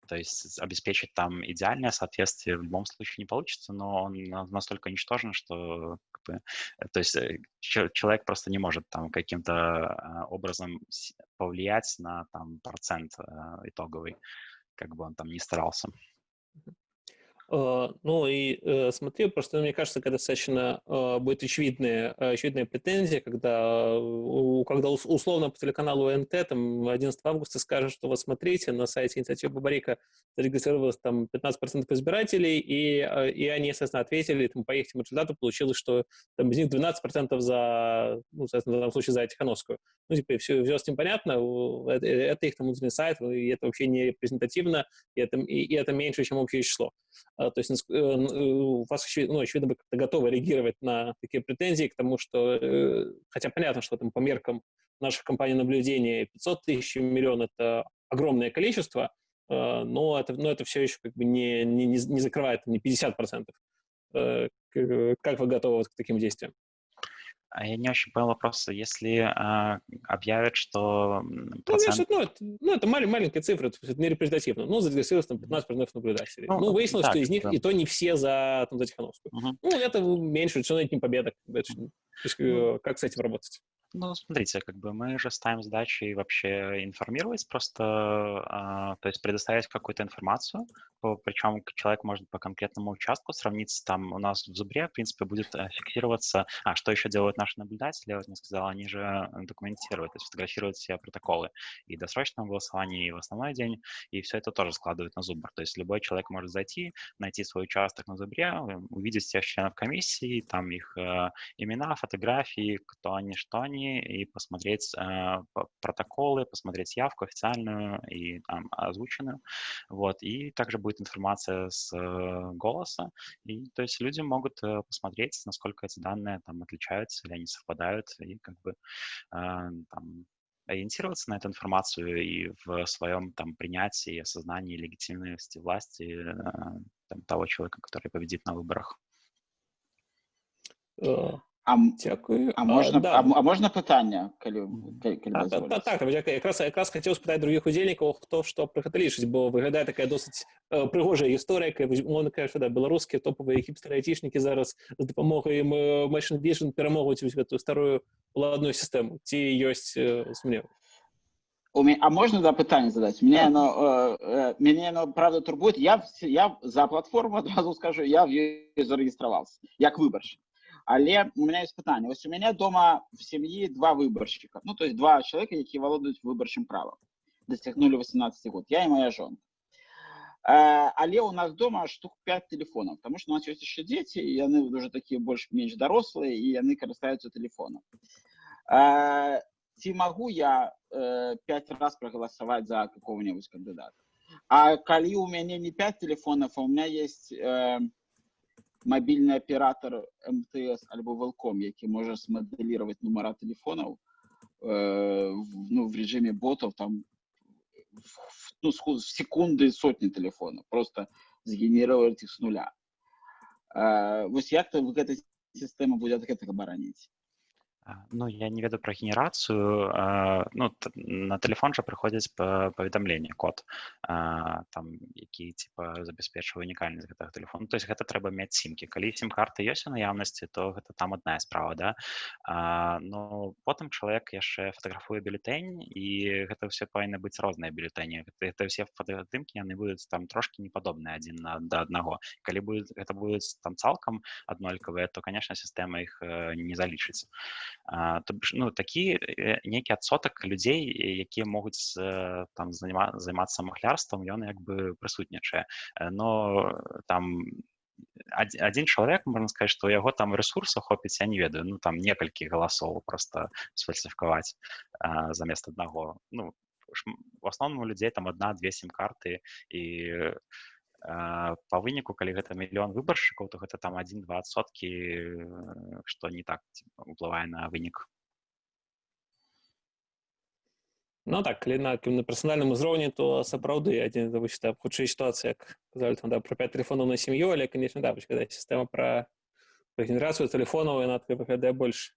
то есть обеспечить там идеальное соответствие в любом случае не получится, но он настолько ничтожен, что э, то есть э, человек просто не может там каким-то образом повлиять на там процент итоговый, как бы он там ни старался. Э, ну и э, смотри, просто мне кажется, когда достаточно э, будет очевидная, очевидная претензия, когда, когда условно по телеканалу НТ там 11 августа скажет, что вот смотрите, на сайте инициативы Бабарика зарегистрировалось там 15% избирателей, и, и они, естественно, ответили, там, по их результату получилось, что там, из них 12% за, ну, соответственно, в данном случае за Тихановскую. Ну, типа, все, все с ним понятно, это, это их там внутренний сайт, и это вообще не репрезентативно, и это, и, и это меньше, чем общее число. А, то есть э, э, у вас, ну, очевидно, вы как-то готовы реагировать на такие претензии к тому, что, э, хотя понятно, что там по меркам наших компаний наблюдения 500 тысяч миллион — это огромное количество, но это, но это все еще как бы не, не, не закрывает не 50%. Как вы готовы к таким действиям? А я не очень понял вопрос. Если а, объявят, что процент... Ну, ну, это, ну, это малень, маленькая цифра, это не репрезентативно. Ну, зарегистрировалось там 15% наблюдателей. Ну, ну выяснилось, так, что из них да. и то не все за, там, за Тихановскую. Угу. Ну, это меньше, все равно это не победа. Это, то есть, ну, как с этим работать? Ну, смотрите, как бы мы же ставим задачи вообще информировать, просто, а, то есть предоставить какую-то информацию, причем человек может по конкретному участку сравниться, там у нас в Зубре, в принципе, будет э, фиксироваться, а, что еще делают наши наблюдатели, я вот не сказал, они же документируют, то есть фотографируют все протоколы и досрочного голосования, и в основной день, и все это тоже складывают на Зубр, то есть любой человек может зайти, найти свой участок на Зубре, увидеть всех членов комиссии, там их э, имена, фотографии, кто они, что они, и посмотреть э, протоколы, посмотреть явку официальную и там озвученную. Вот. И также будет информация с э, голоса. И, то есть люди могут э, посмотреть, насколько эти данные там отличаются или они совпадают, и как бы э, там, ориентироваться на эту информацию и в своем там принятии, осознании легитимности власти э, там, того человека, который победит на выборах. А, Дякую. А можна а, да. а, а можна пытання калі, калі, калі а, та, та, так так, якраз якраз хацеў спытаць другіх удзельнікаў хто што пра гэта лічыць бо выглядае такая досыць прыгожая гісторыя умоўна кажа да беларускія топавыя хіпстараайцішнікі зараз з дапамогай ім машин вежан перамогуць вось гэтую старую ладную сістэму ці ёсць сумнев А можна да пытанне задаць мяне так. оно э, мяне оно правда турбует я я за платформу адразу скажу я в ёй зарэгістраваўся як выбаршчык Але у меня есть питання. Ось у меня дома в сім'ї два виборщика. Ну, то есть два чоловіка, які володують виборчим правом. Досягнули 18 год. Я і моя жонка. Але у нас дома штук 5 телефонов, тому що у нас є ще діти, і вони вже такі більш-менш дорослі, і вони користуються телефоном. Ці могу я э, 5 раз проголосовать за какого-нибудь кандидата? А коли у меня не 5 телефонов, а у меня есть э, мобільний оператор МТС або Велком, який може смоделювати номера телефонів э, ну, в режимі ботов, там в, ну, в секунди сотні телефонів, просто згенерувати їх з нуля. Э, ось як то ви ця система буде так оборонити? А, Ну, я не ведаю пра генерацыю. а, Ну, т- на тэлефон жа прыходзіць па- паведамленне, код, а, там, які типа забяспечвае унікальнасць гэтага тэлефону. То есть гэта трэба мець сімкі. Калі сім-карта ёсць у наяўнасці, то гэта там адная справа, да. А, Ну, потым чалавек яшчэ фатаграфуе бюлетэнь, і гэта ўсё павінны быць розныя бюлетэні. Гэта, гэта ўсе фотаздымкі, яны будуць там трошкі не падобныя адзін на да аднаго. Калі будуць, гэта будуць там цалкам аднолькавыя, то, канешне, сістэма іх э, не залічыць. А, то бишь, ну, такі э, нейкі адсотак людзей, э, якія могуць э, там занима- займацца махлярствам, ён як бы прысутнічае. Э, Но там адзі- адзін чалавек можна сказаць, што ў яго там рэсурсаў хопіць, я не ведаю, ну там некалькі галасоў просто сфальсіфікаваць а, замест аднаго. Ну, шм- в асноўным у людзей там адна-две сім-карты і а, па выніку калі гэта мільён выбаршчыкаў то гэта там адзін-два адсоткі э, што не так ціpa, уплывае на вынік Ну так, калі на, на персанальным узроўні, то сапраўды адзін вось, да, хутчэй сітуацыя, як казалі там, да, пра 5 тэлефонаў на сям'ю, але, канешне, да, вось, когда сістэма пра, пра генерацыю тэлефонаў, яна таки выглядае больш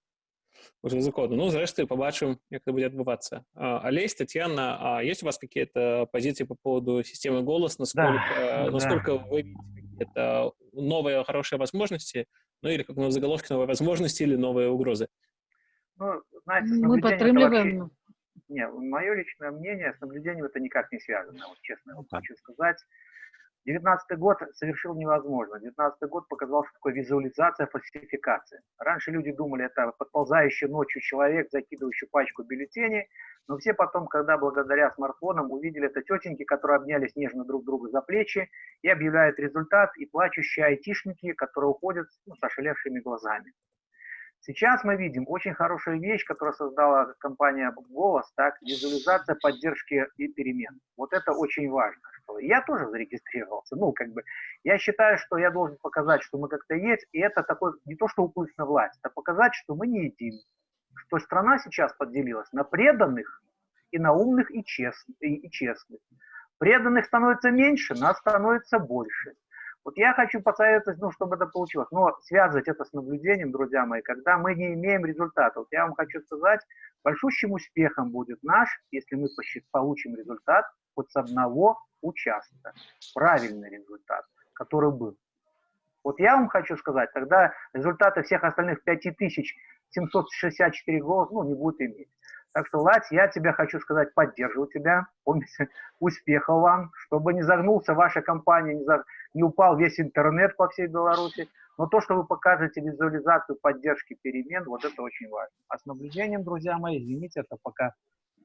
уже рызыкоўна. Ну, зрэшты, побачым, як это будет отбываться. А, Олесь, Татьяна, а есть у вас какие-то позиции по поводу системы голос? Насколько, Да, насколько да. вы видите какие-то новые хорошие возможности, ну или как на заголовке новые возможности или новые угрозы? Ну, знаете, Мы это вообще- Не, мое личное мнение с наблюдением это никак не связано, вот честно вот Да. хочу сказать. 19 год совершил невозможно. 19 год показал, что такое визуализация, фальсификация. Раньше люди думали, это подползающий ночью человек, закидывающий пачку бюллетеней, но все потом, когда благодаря смартфонам увидели это тетеньки, которые обнялись нежно друг друга за плечи и объявляют результат, и плачущие айтишники, которые уходят ну, с ошалевшими глазами. Сейчас мы видим очень хорошую вещь, которую создала компания «Голос», так, визуализация поддержки и перемен. Вот это очень важно. Я тоже зарегистрировался. Ну, как бы, я считаю, что я должен показать, что мы как-то есть, и это такой, не то что уплыть на власть, это показать, что мы не едим. Что страна сейчас поделилась на преданных и на умных и честных. И, и честных. Преданных становится меньше, нас становится больше. Вот я хочу посоветовать, ну, чтобы это получилось, но связывать это с наблюдением, друзья мои, когда мы не имеем результата. Вот я вам хочу сказать, большущим успехом будет наш, если мы получим результат хоть с одного участка. Правильный результат, который был. Вот я вам хочу сказать, тогда результаты всех остальных 5764 голоса ну, не будут иметь. Так что, Лать, я тебя хочу сказать, поддерживаю тебя. Помните, успехов вам, чтобы не загнулся ваша компания, не, за- не упал весь интернет по всей Беларуси. Но то, что вы покажете визуализацию поддержки перемен, вот это очень важно. А с наблюдением, друзья мои, извините, это пока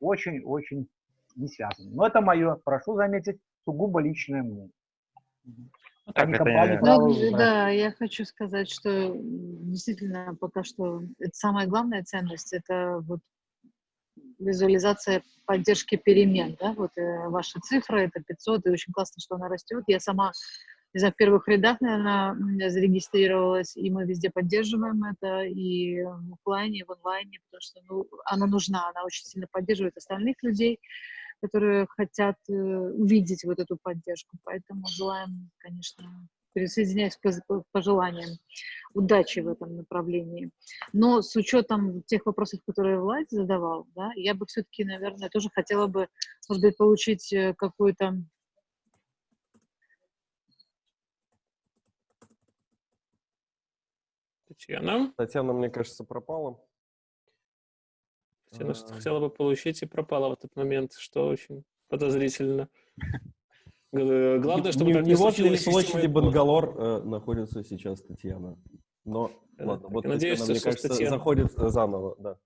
очень-очень не связано. Но это мое, прошу заметить, сугубо личное мнение. ну, так, компании я- Ну, да, я хочу сказать, что действительно пока что это самая главная ценность, это вот визуализация поддержки перемен, да, вот э, ваша цифра, это 500, и очень классно, что она растет. Я сама, не знаю, в первых рядах, наверное, зарегистрировалась, и мы везде поддерживаем это, и в оффлайне, и в онлайне, потому что ну, она нужна, она очень сильно поддерживает остальных людей, которые хотят э, увидеть вот эту поддержку. Поэтому желаем, конечно, присоединяюсь к пожеланиям удачи в этом направлении. Но с учетом тех вопросов, которые Влад задавал, да, я бы все-таки, наверное, тоже хотела бы, может быть, получить э, какую-то Татьяна, Татьяна, мне кажется, пропала. Татьяна что-то А. хотела бы получить и пропала в этот момент, что очень подозрительно. Г- Главное, чтобы не, не случилось площади системой бот. Бангалор э, находится сейчас Татьяна. Но, Да, ладно, вот надеюсь, Татьяна, мне что кажется, заходит э, заново, да.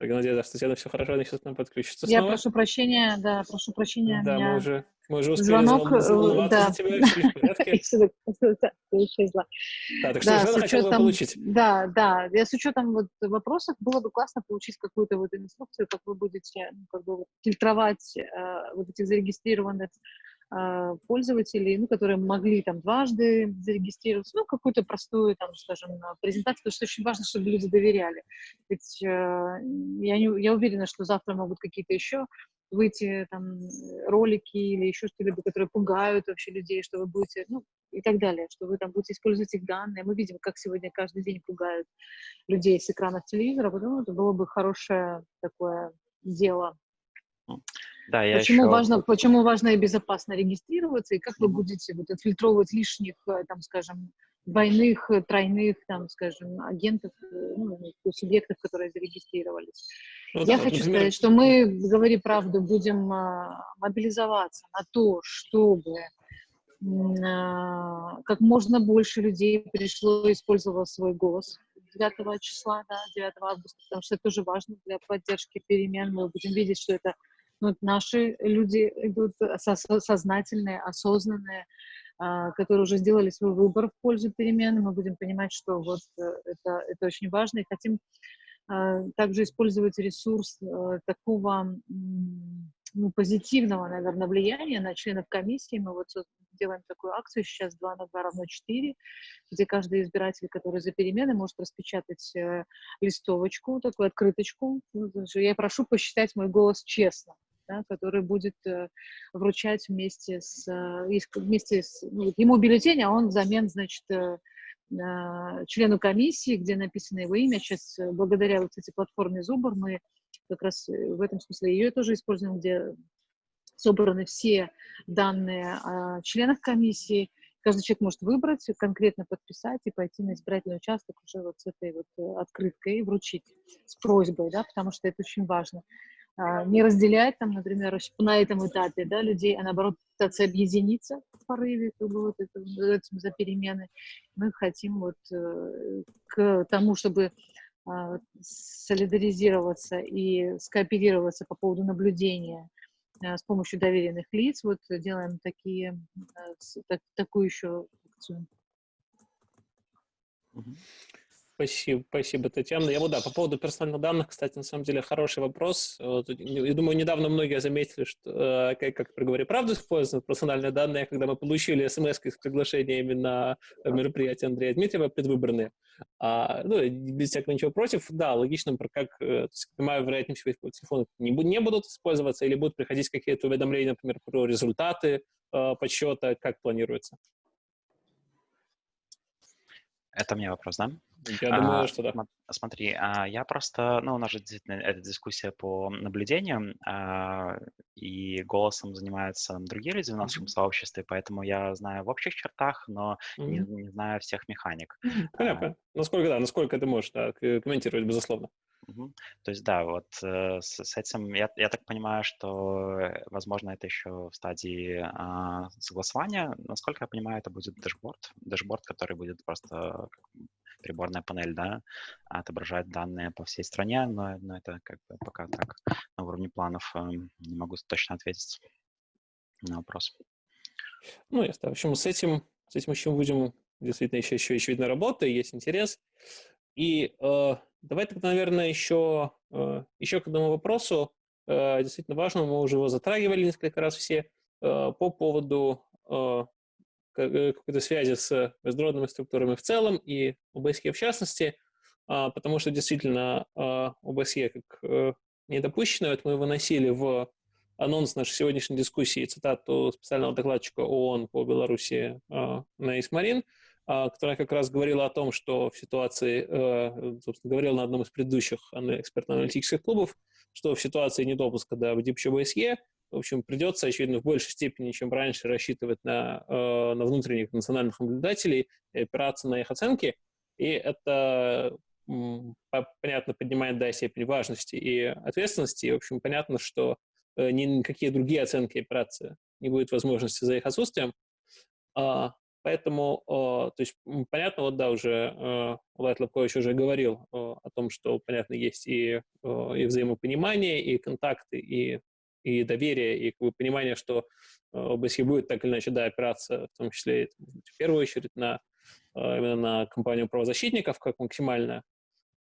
Так, надеюсь, что Татьяна все хорошо, она сейчас нам подключится Я снова. прошу прощения, да, прошу прощения, Да, мы уже, мы уже успели звонок, э, да. за тебя, все в порядке. Да, так что Да, хотела бы получить? да, да, я с учетом вот вопросов было бы классно получить какую-то вот инструкцию, как вы будете ну, как бы фильтровать э, вот этих зарегистрированных пользователей, ну, которые могли там дважды зарегистрироваться, ну, какую-то простую, там, скажем, презентацию, потому что очень важно, чтобы люди доверяли. Ведь э, я, не, я уверена, что завтра могут какие-то еще выйти там ролики или еще что-либо, которые пугают вообще людей, что вы будете, ну, и так далее, что вы там будете использовать их данные. Мы видим, как сегодня каждый день пугают людей с экранов телевизора, поэтому это было бы хорошее такое дело. Да, я почему, еще... важно, почему важно и безопасно регистрироваться, и как вы будете вот, отфильтровывать лишних, э, там, скажем, двойных, э, тройных, там, скажем, агентов, э, ну, субъектов, которые зарегистрировались. Ну, Я да, хочу например... сказать, что мы, говори правду, будем а, мобилизоваться на то, чтобы а, как можно больше людей пришло и использовало свой голос 9 числа, да, 9 августа, потому что это тоже важно для поддержки перемен. Мы будем видеть, что это ну, наши люди идут сознательные, осознанные, а, которые уже сделали свой выбор в пользу перемен. Мы будем понимать, что вот э, это, это очень важно, и хотим а, также использовать ресурс э, такого ну, позитивного, наверное, влияния на членов комиссии. Мы вот делаем такую акцию сейчас 2 на 2 равно 4, где каждый избиратель, который за перемены, может распечатать э, листовочку, такую открыточку. Ну, я прошу посчитать мой голос честно. Да, который будет э, вручать вместе с, э, вместе с ну, ему бюллетень, а он взамен, значит, э, члену комиссии, где написано его имя. Сейчас, благодаря вот этой платформе Зубр, мы как раз в этом смысле ее тоже используем, где собраны все данные о членах комиссии. Каждый человек может выбрать, конкретно подписать и пойти на избирательный участок уже вот с этой вот э, открыткой и вручить с просьбой, да, потому что это очень важно. А, не разделять там, например, на этом этапе, да, людей, а наоборот пытаться объединиться в порыве, как бы вот это, за перемены. Мы хотим вот э, к тому, чтобы а, солидаризироваться и скооперироваться по поводу наблюдения с помощью доверенных лиц. Вот делаем такие, а, так, такую еще акцию. Спасибо, спасибо, Татьяна. Я вот, да, по поводу персональных данных, кстати, на самом деле хороший вопрос. Я думаю, недавно многие заметили, что, как, как при говоре правду используют персональные данные, когда мы получили смс с приглашениями на мероприятие Андрея Дмитриева предвыборные. А, ну, без всякого ничего против, да, логично, как, э, понимаю, вероятнее всего, телефоны не, не будут использоваться или будут приходить какие-то уведомления, например, про результаты э, подсчета, как планируется? Это мне вопрос, да? Я думаю, а, что да. Смотри, а, я просто, ну, у нас же действительно эта дискуссия по наблюдениям, а, и голосом занимаются другие люди в нашем mm-hmm. сообществе, поэтому я знаю в общих чертах, но mm-hmm. не, не знаю всех механик. Понятно. А, насколько, да, насколько ты можешь да, комментировать, безусловно. Угу. То есть, да, вот э, с, с этим, я, я так понимаю, что, э, возможно, это еще в стадии э, согласования. Насколько я понимаю, это будет dashboard, dashboard, который будет просто приборная панель, да, отображает данные по всей стране, но, но это как бы пока так на уровне планов э, не могу точно ответить на вопрос. Ну, ясно. В общем, с этим, с этим еще будем действительно еще, еще, еще видно работа, есть интерес. И э, давай тогда, наверное, еще, э, еще к одному вопросу, э, действительно важному, мы уже его затрагивали несколько раз все, э, по поводу Э, какой-то связи с международными структурами в целом и ОБСЕ в частности, а, потому что действительно а, ОБСЕ как э, недопущенную, это мы выносили в анонс нашей сегодняшней дискуссии цитату специального докладчика ООН по Беларуси а, на Исмарин, которая как раз говорила о том, что в ситуации, э, собственно, говорила на одном из предыдущих экспертно-аналитических клубов, что в ситуации недопуска до в ОБСЕ в общем, придется, очевидно, в большей степени, чем раньше, рассчитывать на, э, на внутренних национальных наблюдателей и опираться на их оценки. И это, понятно, поднимает, да, степень важности и ответственности. И, в общем, понятно, что э, никакие другие оценки операции не будет возможности за их отсутствием. А, поэтому, то есть, понятно, вот, да, уже э, Влад Лобкович уже говорил о том, что, понятно, есть и, и взаимопонимание, и контакты, и и доверие, и как бы, понимание, что э, ОБСЕ будет так или иначе да, опираться, в том числе в первую очередь на, э, именно на компанию правозащитников, как максимально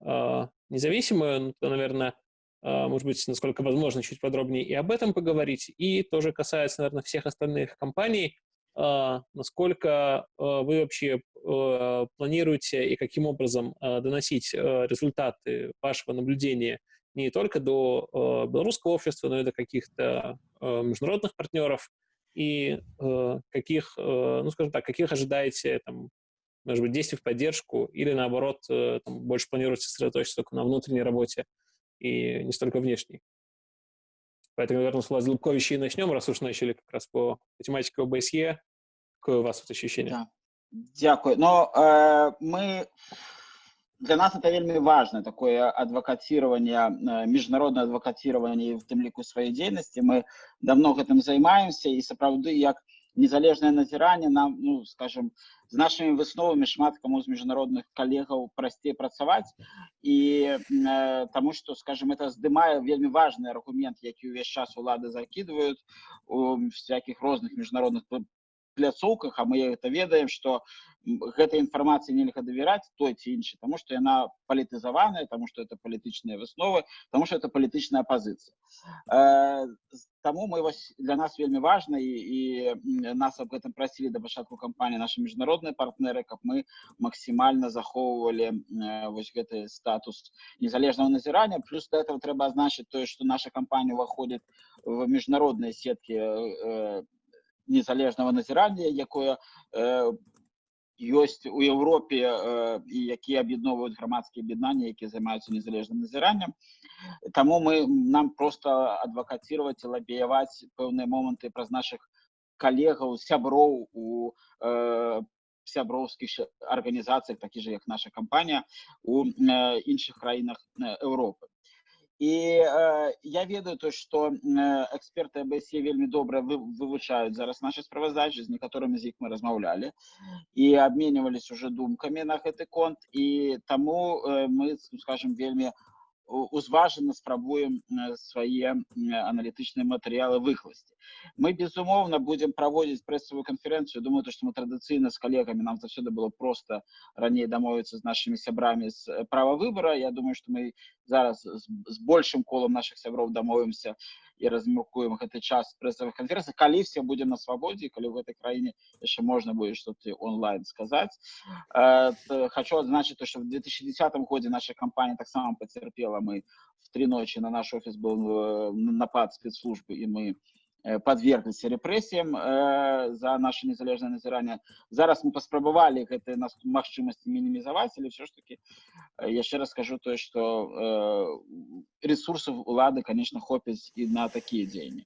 э, независимую, ну, то, наверное, может быть, насколько возможно, чуть подробнее и об этом поговорить. И тоже касается, наверное, всех остальных компаний, насколько вы вообще планируете и каким образом доносить результаты вашего наблюдения не только до э, белорусского общества, но и до каких-то э, международных партнеров, и э, каких, э, ну, скажем так, каких ожидаете, там, может быть, действий в поддержку, или наоборот, э, там, больше планируете сосредоточиться только на внутренней работе и не столько внешней. Поэтому, наверное, с Владимира Лубковича и начнем, раз уж начали как раз по тематике ОБСЕ. Какое у вас вот ощущение? Да. Дякую. Но э, мы для нас это вельмі важно такое адвокатирование міжнародное адвокатирование в тым ліку сваёй дзейнасці мы давно гэтым займаемся і сапраўды як незалежнае назіранне нам ну скажем з нашими высновамі шмат каму з міжнародных калегаў прасцей працаваць і э, тому что скажем это здымае вельмі важный аргумент які ўвесь час улады закидывают у всяких розных міжнародных пляцоўках а мы это ведаем что гэтай інфармацыі нельга давяраць той ці іншы тому что яна палітызаваная тому что это палітычныя высновы тому что это палітычная пазіцыя э, таму мы вось для нас вельмі важна і, і нас об гэтым прасілі да пачатку кампаніі наши міжнародныя партнеры каб мы максімальна захоўвалі э, вось гэты статус незалежнага назірання плюс до этого трэба азначыць тое что наша кампанія уваходит в міжнародныя сеткі э, незалежнага назірання якое э, ёсць у Еўропе э, і якія аб'ядноўваюць грамадскія аб'яднання якія займаюцца незалежным назіранням Таму мы нам просто адвакацировать лабіяваць пэўныя моманты праз наших калегаў сяброў у э, сяброўскіх арганізацыях такі же як наша кампанія у э, іншых краінах Еўропы і э, я ведаю то что э, эксперты абсе вельмі добра вы, вывучаюць зараз наши справаздачи з некаторымі з іх мы размаўлялі і абменьвались уже думкамі на гэты конт і таму э, мы скажем вельмі узважана спрабуем свае аналітычныя матэрыялы выкласці мы безумоўна будем праводзіць прэсавую канферэнцыю думаю то что мы традыцыйна з калегамі нам заўсёды было просто раней дамовіцца з нашими сябрамі з права выбора я думаю что мы зараз з большим колам наших сяброў дамовімся і размяркуем гэты час прэсавых канферэнцый калі все будем на свабодзе калі в этой краіне яшчэ можна будет что-то онлайн сказаць э, хочу адзначыць то что в 2010 годзе наша кампанія таксама мы в три ночи на наш офіс был э, напад спецслужбы і мы подвергліся рэпрэсіям э, за наше незалежнае назіранне зараз мы паспрабавалі гэтыя нас магчымасці мінімізаваць але все ж таки э, яшчэ раз скажу тое что ресурсов улады конечно хопіць і на такія дзеянні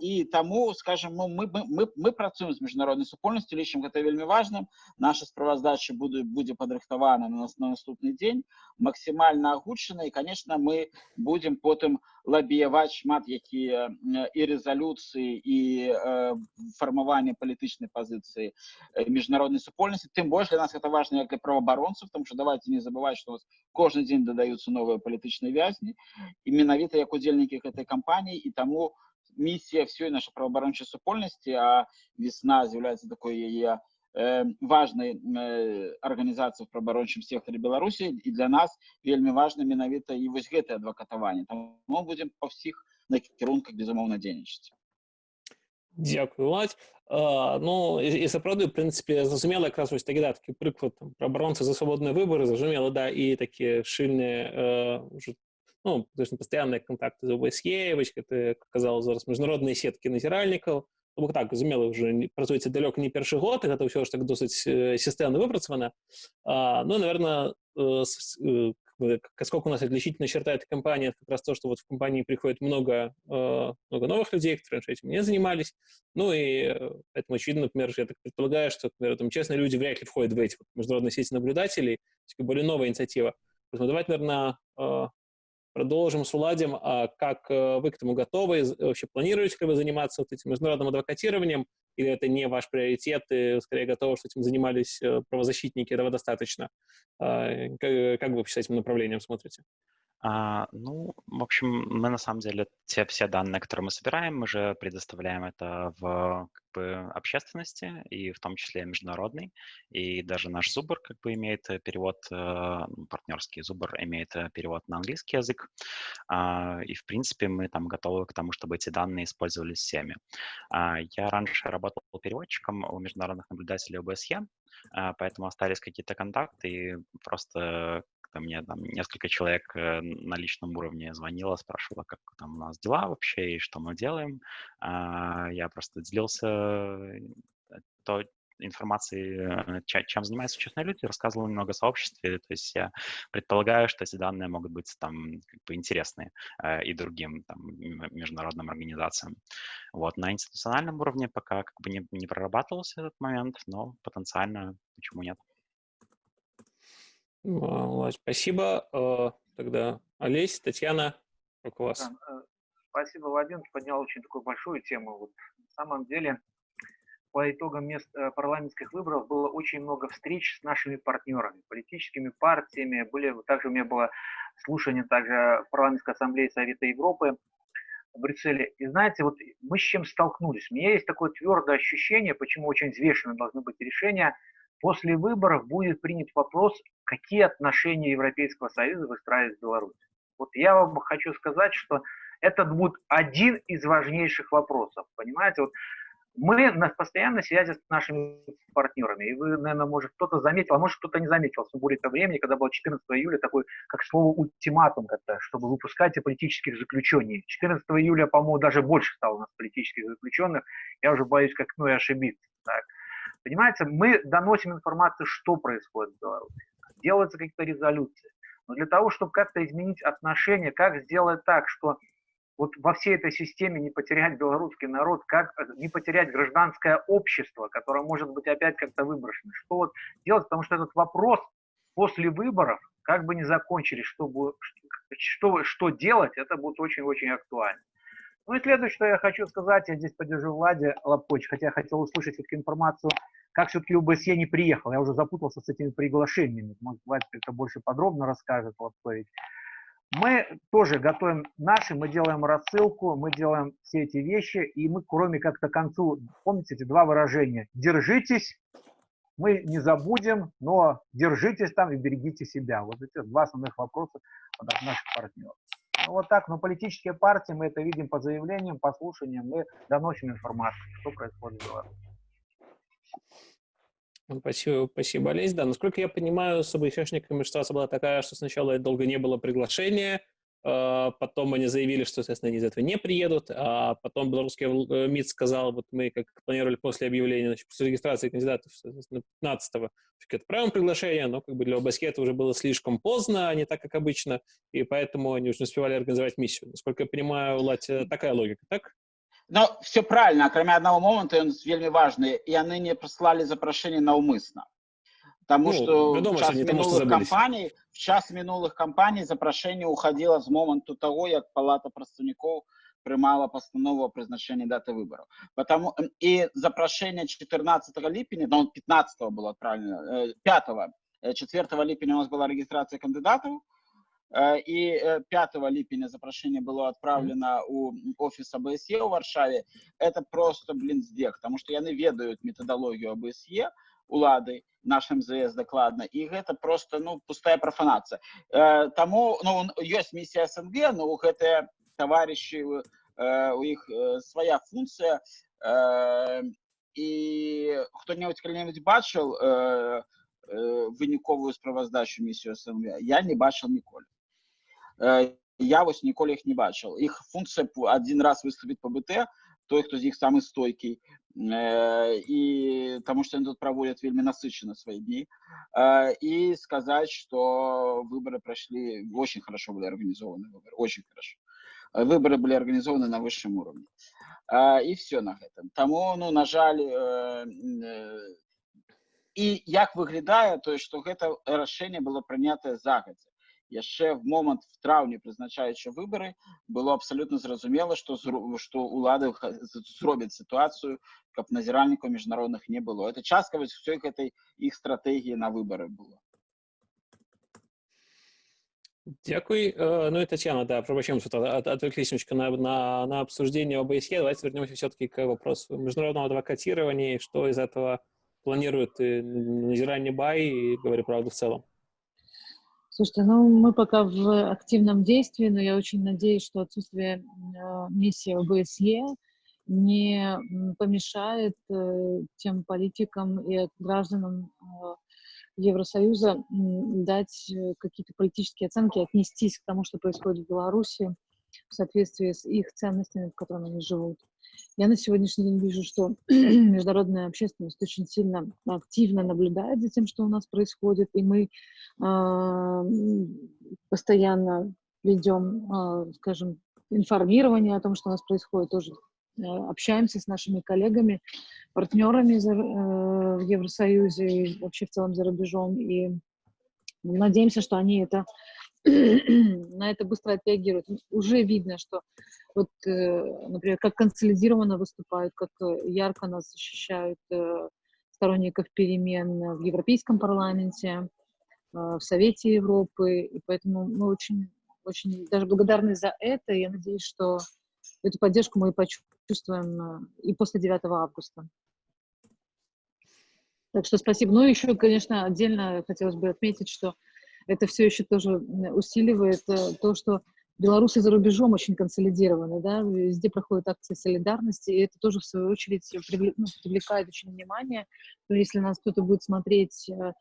і таму скажем ну, мы мы мы працуем з міжнароднай супольнасцю лічым гэта вельмі важным наша справаздача буду будзе падрыхтавана на нас на наступны дзень максімальна агучана і конечно мы будем потым лабіяваць шмат якія і резолюцыі і э, фармаванне палітычнай пазіцыі міжнароднай супольнасці тым больш для нас это важна як для праваабаронцаў тому что давайте не забывать что у вас кожны дзень дадаюцца новыя палітычныя вязні і менавіта як удзельнікі гэтай кампаніі і таму місія всёй нашай праваабарончай супольнасці а весна з'яўляецца такой яе важной арганізацыі в праваабарончым секторе беларусі і для нас вельмі важна менавіта і вось гэтае адвакатаванне там мы будем па ўсіх накірунках безумоўна дзейнічаць Дякую Владь. А, ну і, і сапраўды в прынцыпе зразумела якраз вось такі да такі прыклад там, пра абаронцы за свабодныя выбары зразумела да і такія шыльныя э, уже ну, пастаянныя контакты з ОБСЕ вось гэта казала зараз міжнародныя сеткі назіральнікаў То бок так зразумела уже працуеце далёка не першы год і гэта ўсё ж так досыць сістэмна выпрацавана ну наверное э, э, сколько у нас отличительно черта этой компании, это как раз то, что вот в компании приходит много, э, много новых людей, которые раньше этим не занимались. Ну и э, поэтому очевидно, например, я так предполагаю, что, например, там честные люди вряд ли входят в эти вот международные сети наблюдателей, более новая инициатива. Поэтому давайте, наверное, э, продолжим с Уладем. А как вы к этому готовы? Вообще планируете ли вы заниматься вот этим международным адвокатированием? Или это не ваш приоритет, и скорее готовы, что этим занимались правозащитники, этого достаточно? Как, как вы вообще с этим направлением смотрите? А, ну, в общем, мы на самом деле те все данные, которые мы собираем, мы же предоставляем это в как бы, общественности, и в том числе международный. И даже наш Зубр как бы имеет перевод, э, ну, партнерский Зубр имеет э, перевод на английский язык. А, и, в принципе, мы там готовы к тому, чтобы эти данные использовались всеми. А, я раньше работал переводчиком у международных наблюдателей ОБСЕ, а, поэтому остались какие-то контакты, и просто ко мне там несколько человек э, на личном уровне звонило, спрашивало, как там у нас дела вообще и что мы делаем. А, я просто делился э, то, информации, чем занимаются ученые люди, рассказывал немного о сообществе. То есть я предполагаю, что эти данные могут быть там как бы интересны э, и другим там, международным организациям. Вот на институциональном уровне пока как бы не, не прорабатывался этот момент, но потенциально почему нет. Влад, спасибо. Э, тогда Олесь, Татьяна, как у вас? Э, спасибо, Вадим, поднял очень такую большую тему. Вот, на самом деле, по итогам мест э, парламентских выборов было очень много встреч с нашими партнерами, политическими партиями. Были, также у меня было слушание также парламентской ассамблее Совета Европы в Брюсселе. И знаете, вот мы с чем столкнулись? У меня есть такое твердое ощущение, почему очень взвешенно должны быть решения. После выборов будет принят вопрос, какие отношения Европейского Союза выстраивать с Беларусью. Вот я вам хочу сказать, что это будет один из важнейших вопросов. Понимаете, вот мы на постоянной связи с нашими партнерами. И вы, наверное, может, кто-то заметил, а может, кто-то не заметил в сумбуре времени, когда было 14 июля такой, как слово ультиматум, как-то, чтобы выпускать политических заключений. 14 июля, по-моему, даже больше стало у нас политических заключенных. Я уже боюсь, как ну и ошибиться. Понимаете, мы доносим информацию, что происходит в Беларуси. Делаются какие-то резолюции. Но для того, чтобы как-то изменить отношения, как сделать так, что вот во всей этой системе не потерять белорусский народ, как э, не потерять гражданское общество, которое может быть опять как-то выброшено. Что вот делать, потому что этот вопрос после выборов, как бы не закончились, что, будет, что, что делать, это будет очень-очень актуально. Ну и следующее, что я хочу сказать, я здесь поддержу Влади Лапкович, хотя я хотел услышать все-таки информацию, как все-таки УБСЕ не приехал. Я уже запутался с этими приглашениями. Может, Влади как-то больше подробно расскажет Лапкович. Мы тоже готовим наши, мы делаем рассылку, мы делаем все эти вещи, и мы, кроме как то концу, помните эти два выражения, держитесь, мы не забудем, но держитесь там и берегите себя. Вот эти два основных вопроса от наших партнеров. Ну, вот так, но политические партии, мы это видим по заявлениям, по слушаниям, мы доносим информацию, что происходит в Беларуси. Спасибо, спасибо, Олесь. Да, насколько я понимаю, с ОБСшниками ситуация была такая, что сначала долго не было приглашения, а, потом они заявили, что, соответственно, они из этого не приедут, а потом белорусский э, МИД сказал, вот мы как планировали после объявления, значит, после регистрации кандидатов, соответственно, 15-го отправим приглашение, но как бы для это уже было слишком поздно, а не так, как обычно, и поэтому они уже не успевали организовать миссию. Насколько я понимаю, Латя, такая логика, так? Ну, все правильно, кроме одного момента, он вельмі важны, и они не прислали запрошение наўмысна. Потому ну, что вядома, в час минулых кампаний, в час минулых кампаний запрошение уходило с момента того, как Палата представников приймала постанову о призначении даты выборов. Потому, и запрошение 14 липня, ну, 15 было отправлено, 5 4 липня у нас была регистрация кандидатов, и 5 э, липеня запрошение было отправлено у офиса АБСЕ в Варшаве. Это просто, блин, здек, потому что яны ведают методологию АБСЕ, улады наш МЗС дакладна і гэта просто ну пустая профанация э, таму ну ёсць миссия СНГ но у гэтыя товарищи э, у іх э, свая функция э, і хто-небудзь калі-небудзь бачыў э, э, выніковую справаздачу миссию СНГ я не бачыў ніколі Э, я вось ніколі іх не бачыў іх функцыя один раз выступіць по БТ той хто з іх самы стойкі і э, таму што тут праводят вельмі насычаны свои дні і э, сказать что выборы прошли очень хорошо были организованы выборы очень хорошо выборы были организованы на высшем уровне и все на гэтым таму ну на жаль і як выглядае то что гэта рашэнне было прынятае загадзя яшчэ в момант в траўні прызначаючы выбары было абсалютна зразумела што што улады зробяць сітуацыю каб назіральнікаў міжнародных не было это частка вось ўсёй гэтай іх стратэгіі на выбары было Дякую. Э, ну и Татьяна, да, пробачаем, что отвлеклись немножко на, на, на обсуждение ОБСЕ. Давайте вернемся все-таки к вопросу международного адвокатирования, что из этого планирует Назирание Бай и говорю правду в целом. Слушайте, ну мы пока в активном действии, но я очень надеюсь, что отсутствие э, миссии ОБСЕ не помешает э, тем политикам и гражданам э, Евросоюза дать какие-то политические оценки, отнестись к тому, что происходит в Беларуси в соответствии с их ценностями, в которых они живут. Я на сегодняшний день вижу, что международная общественность очень сильно активно наблюдает за тем, что у нас происходит, и мы м, постоянно ведем, а, скажем, информирование о том, что у нас происходит, тоже э, общаемся с нашими коллегами, партнерами за- э, в Евросоюзе и вообще в целом за рубежом, и надеемся, что они это на это быстро отреагируют. Уже видно, что вот, э, например, как консолидированно выступают, как э, ярко нас защищают э, сторонников перемен в Европейском парламенте, в Совете Европы, и поэтому мы очень, очень даже благодарны за это, и я надеюсь, что эту поддержку мы почувствуем и после 9 августа. Так что спасибо. Ну, еще, конечно, отдельно хотелось бы отметить, что это все еще тоже усиливает э, то, что белорусы за рубежом очень консолидированы, да, везде проходят акции солидарности, и это тоже, в свою очередь, ну, привлекает очень внимание. Есть, если нас кто-то будет смотреть э,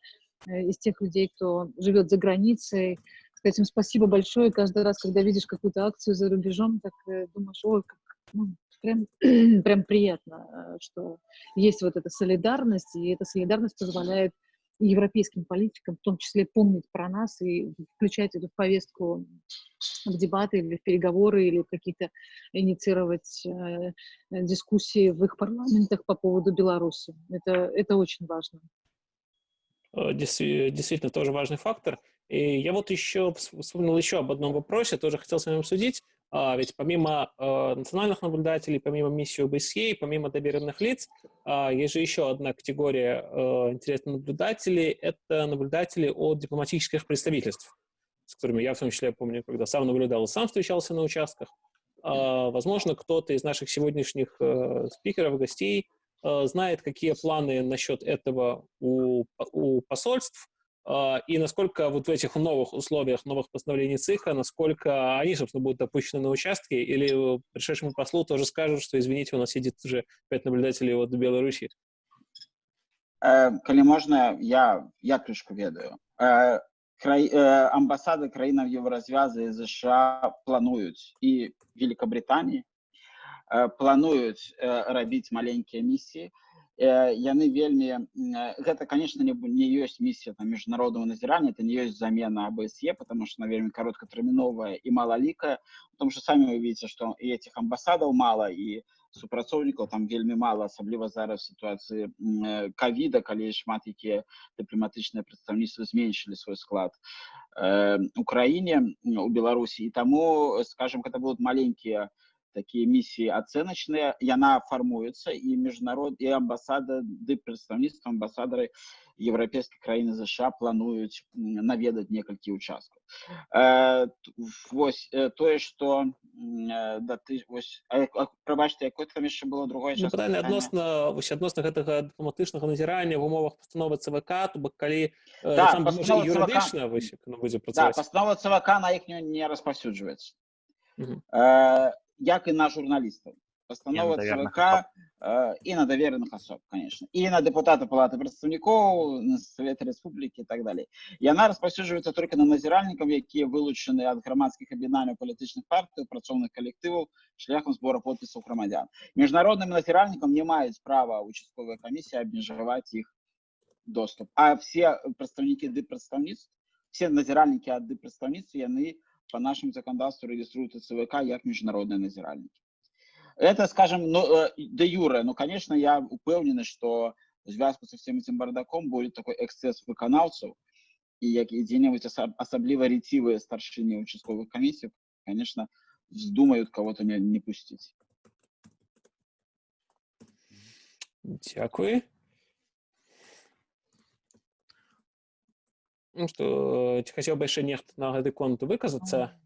э, из тех людей, кто живет за границей, сказать им спасибо большое. Каждый раз, когда видишь какую-то акцию за рубежом, так думаешь, ой, как, ну, прям, прям приятно, что есть вот эта солидарность, и эта солидарность позволяет европейским политикам в том числе помнить про нас и включать эту повестку в дебаты или в переговоры, или какие-то инициировать э, дискуссии в их парламентах по поводу Беларуси. Это, это очень важно. Э, действи- Действительно, тоже важный фактор. И я вот еще вс- вспомнил еще об одном вопросе, тоже хотел с вами обсудить. А, Ведь помимо э, национальных наблюдателей, помимо миссии ОБСЕ, помимо доверенных лиц, а, есть же еще одна категория э, интересных наблюдателей. Это наблюдатели от дипломатических представительств, с которыми я в том числе помню, когда сам наблюдал и сам встречался на участках. А, Возможно, кто-то из наших сегодняшних э, спикеров, гостей знает, какие планы насчет этого у, у посольств, и насколько вот в этих новых условиях, новых постановлений ЦИХа, насколько они, собственно, будут допущены на участке, или пришедшему послу тоже скажут, что, извините, у нас сидит уже пять наблюдателей от Беларуси. Э, Калі можна, я, я трошку ведаю. Е, Край, е, амбасады краінаў Еўразвязы і ЗША плануюць і Великабритании э, плануюць э, рабіць маленькія місіі. Э, Яны вельмі м, э, гэта конечно не, бу- не ёсць місія там міжнародного назірання это не ёсць замена АБСЕ потому что она вельмі кароткатэрміновая і малалікая потому что самі вы видите что і этих амбасадаў мала і супрацоўнікаў там вельмі мала асабліва зараз в сітуацыі м, э, ковіда калі шмат якія дыпламатычныя прадстаўніцтвы зменшылі свой склад э, у краіне м, у беларусі і таму скажем гэта будут маленькія такие миссии оценочные, и она формуется, и международ, и амбассада, ды представництво амбассадоры Европейской краины США плануют м, наведать некалькі участков. Э, т- вось, э, тое, что, м, э, да, ты, вось, а, як- а, прабачте, якое там еще было другое Ну, частка пытанне пытання? адносна вось адносна гэтага дыпламатычнага назірання в умовах пастановы ЦВК, то бок калі Да, да, можа пастанова ЦВК. юрыдычна вось як яно будзе Да, працаваць. постанова ЦВК на их не, не распаўсюджваецца. Мгм. Э, як і на журналістаў. Постанова даверных ЦВК э, і на давереных асоб, конечно. І на дэпутата палаты прадстаўнікоў, на Совета Рэспублікі і так далей. Яна распаўсюджваецца только на назіральнікаў, якія вылучаны ад грамадскіх аб'яднанняў палітычных партый, працоўных калектываў шляхам збора подпісаў грамадзян. Міжнародным назіральнікам не маюць права участковая камісія абмежаваць іх доступ. А все прадстаўнікі дыпрадстаўніцтв, все назіральнікі ад дыпрадстаўніцтв, яны по нашему законодательству регистрируются ЦВК как международные назиральники. Это, скажем, ну, э, де юре, но, конечно, я упевнений, что в зв'язку со всем этим бардаком будет такой эксцесс виконавцев, и особ- особливо ретивые старшины участковых комиссий, конечно, вздумают кого-то не, не пустить. Дзякуй. Ну што ці хацеў бы яшчэ нехта на гэты конт выказацца?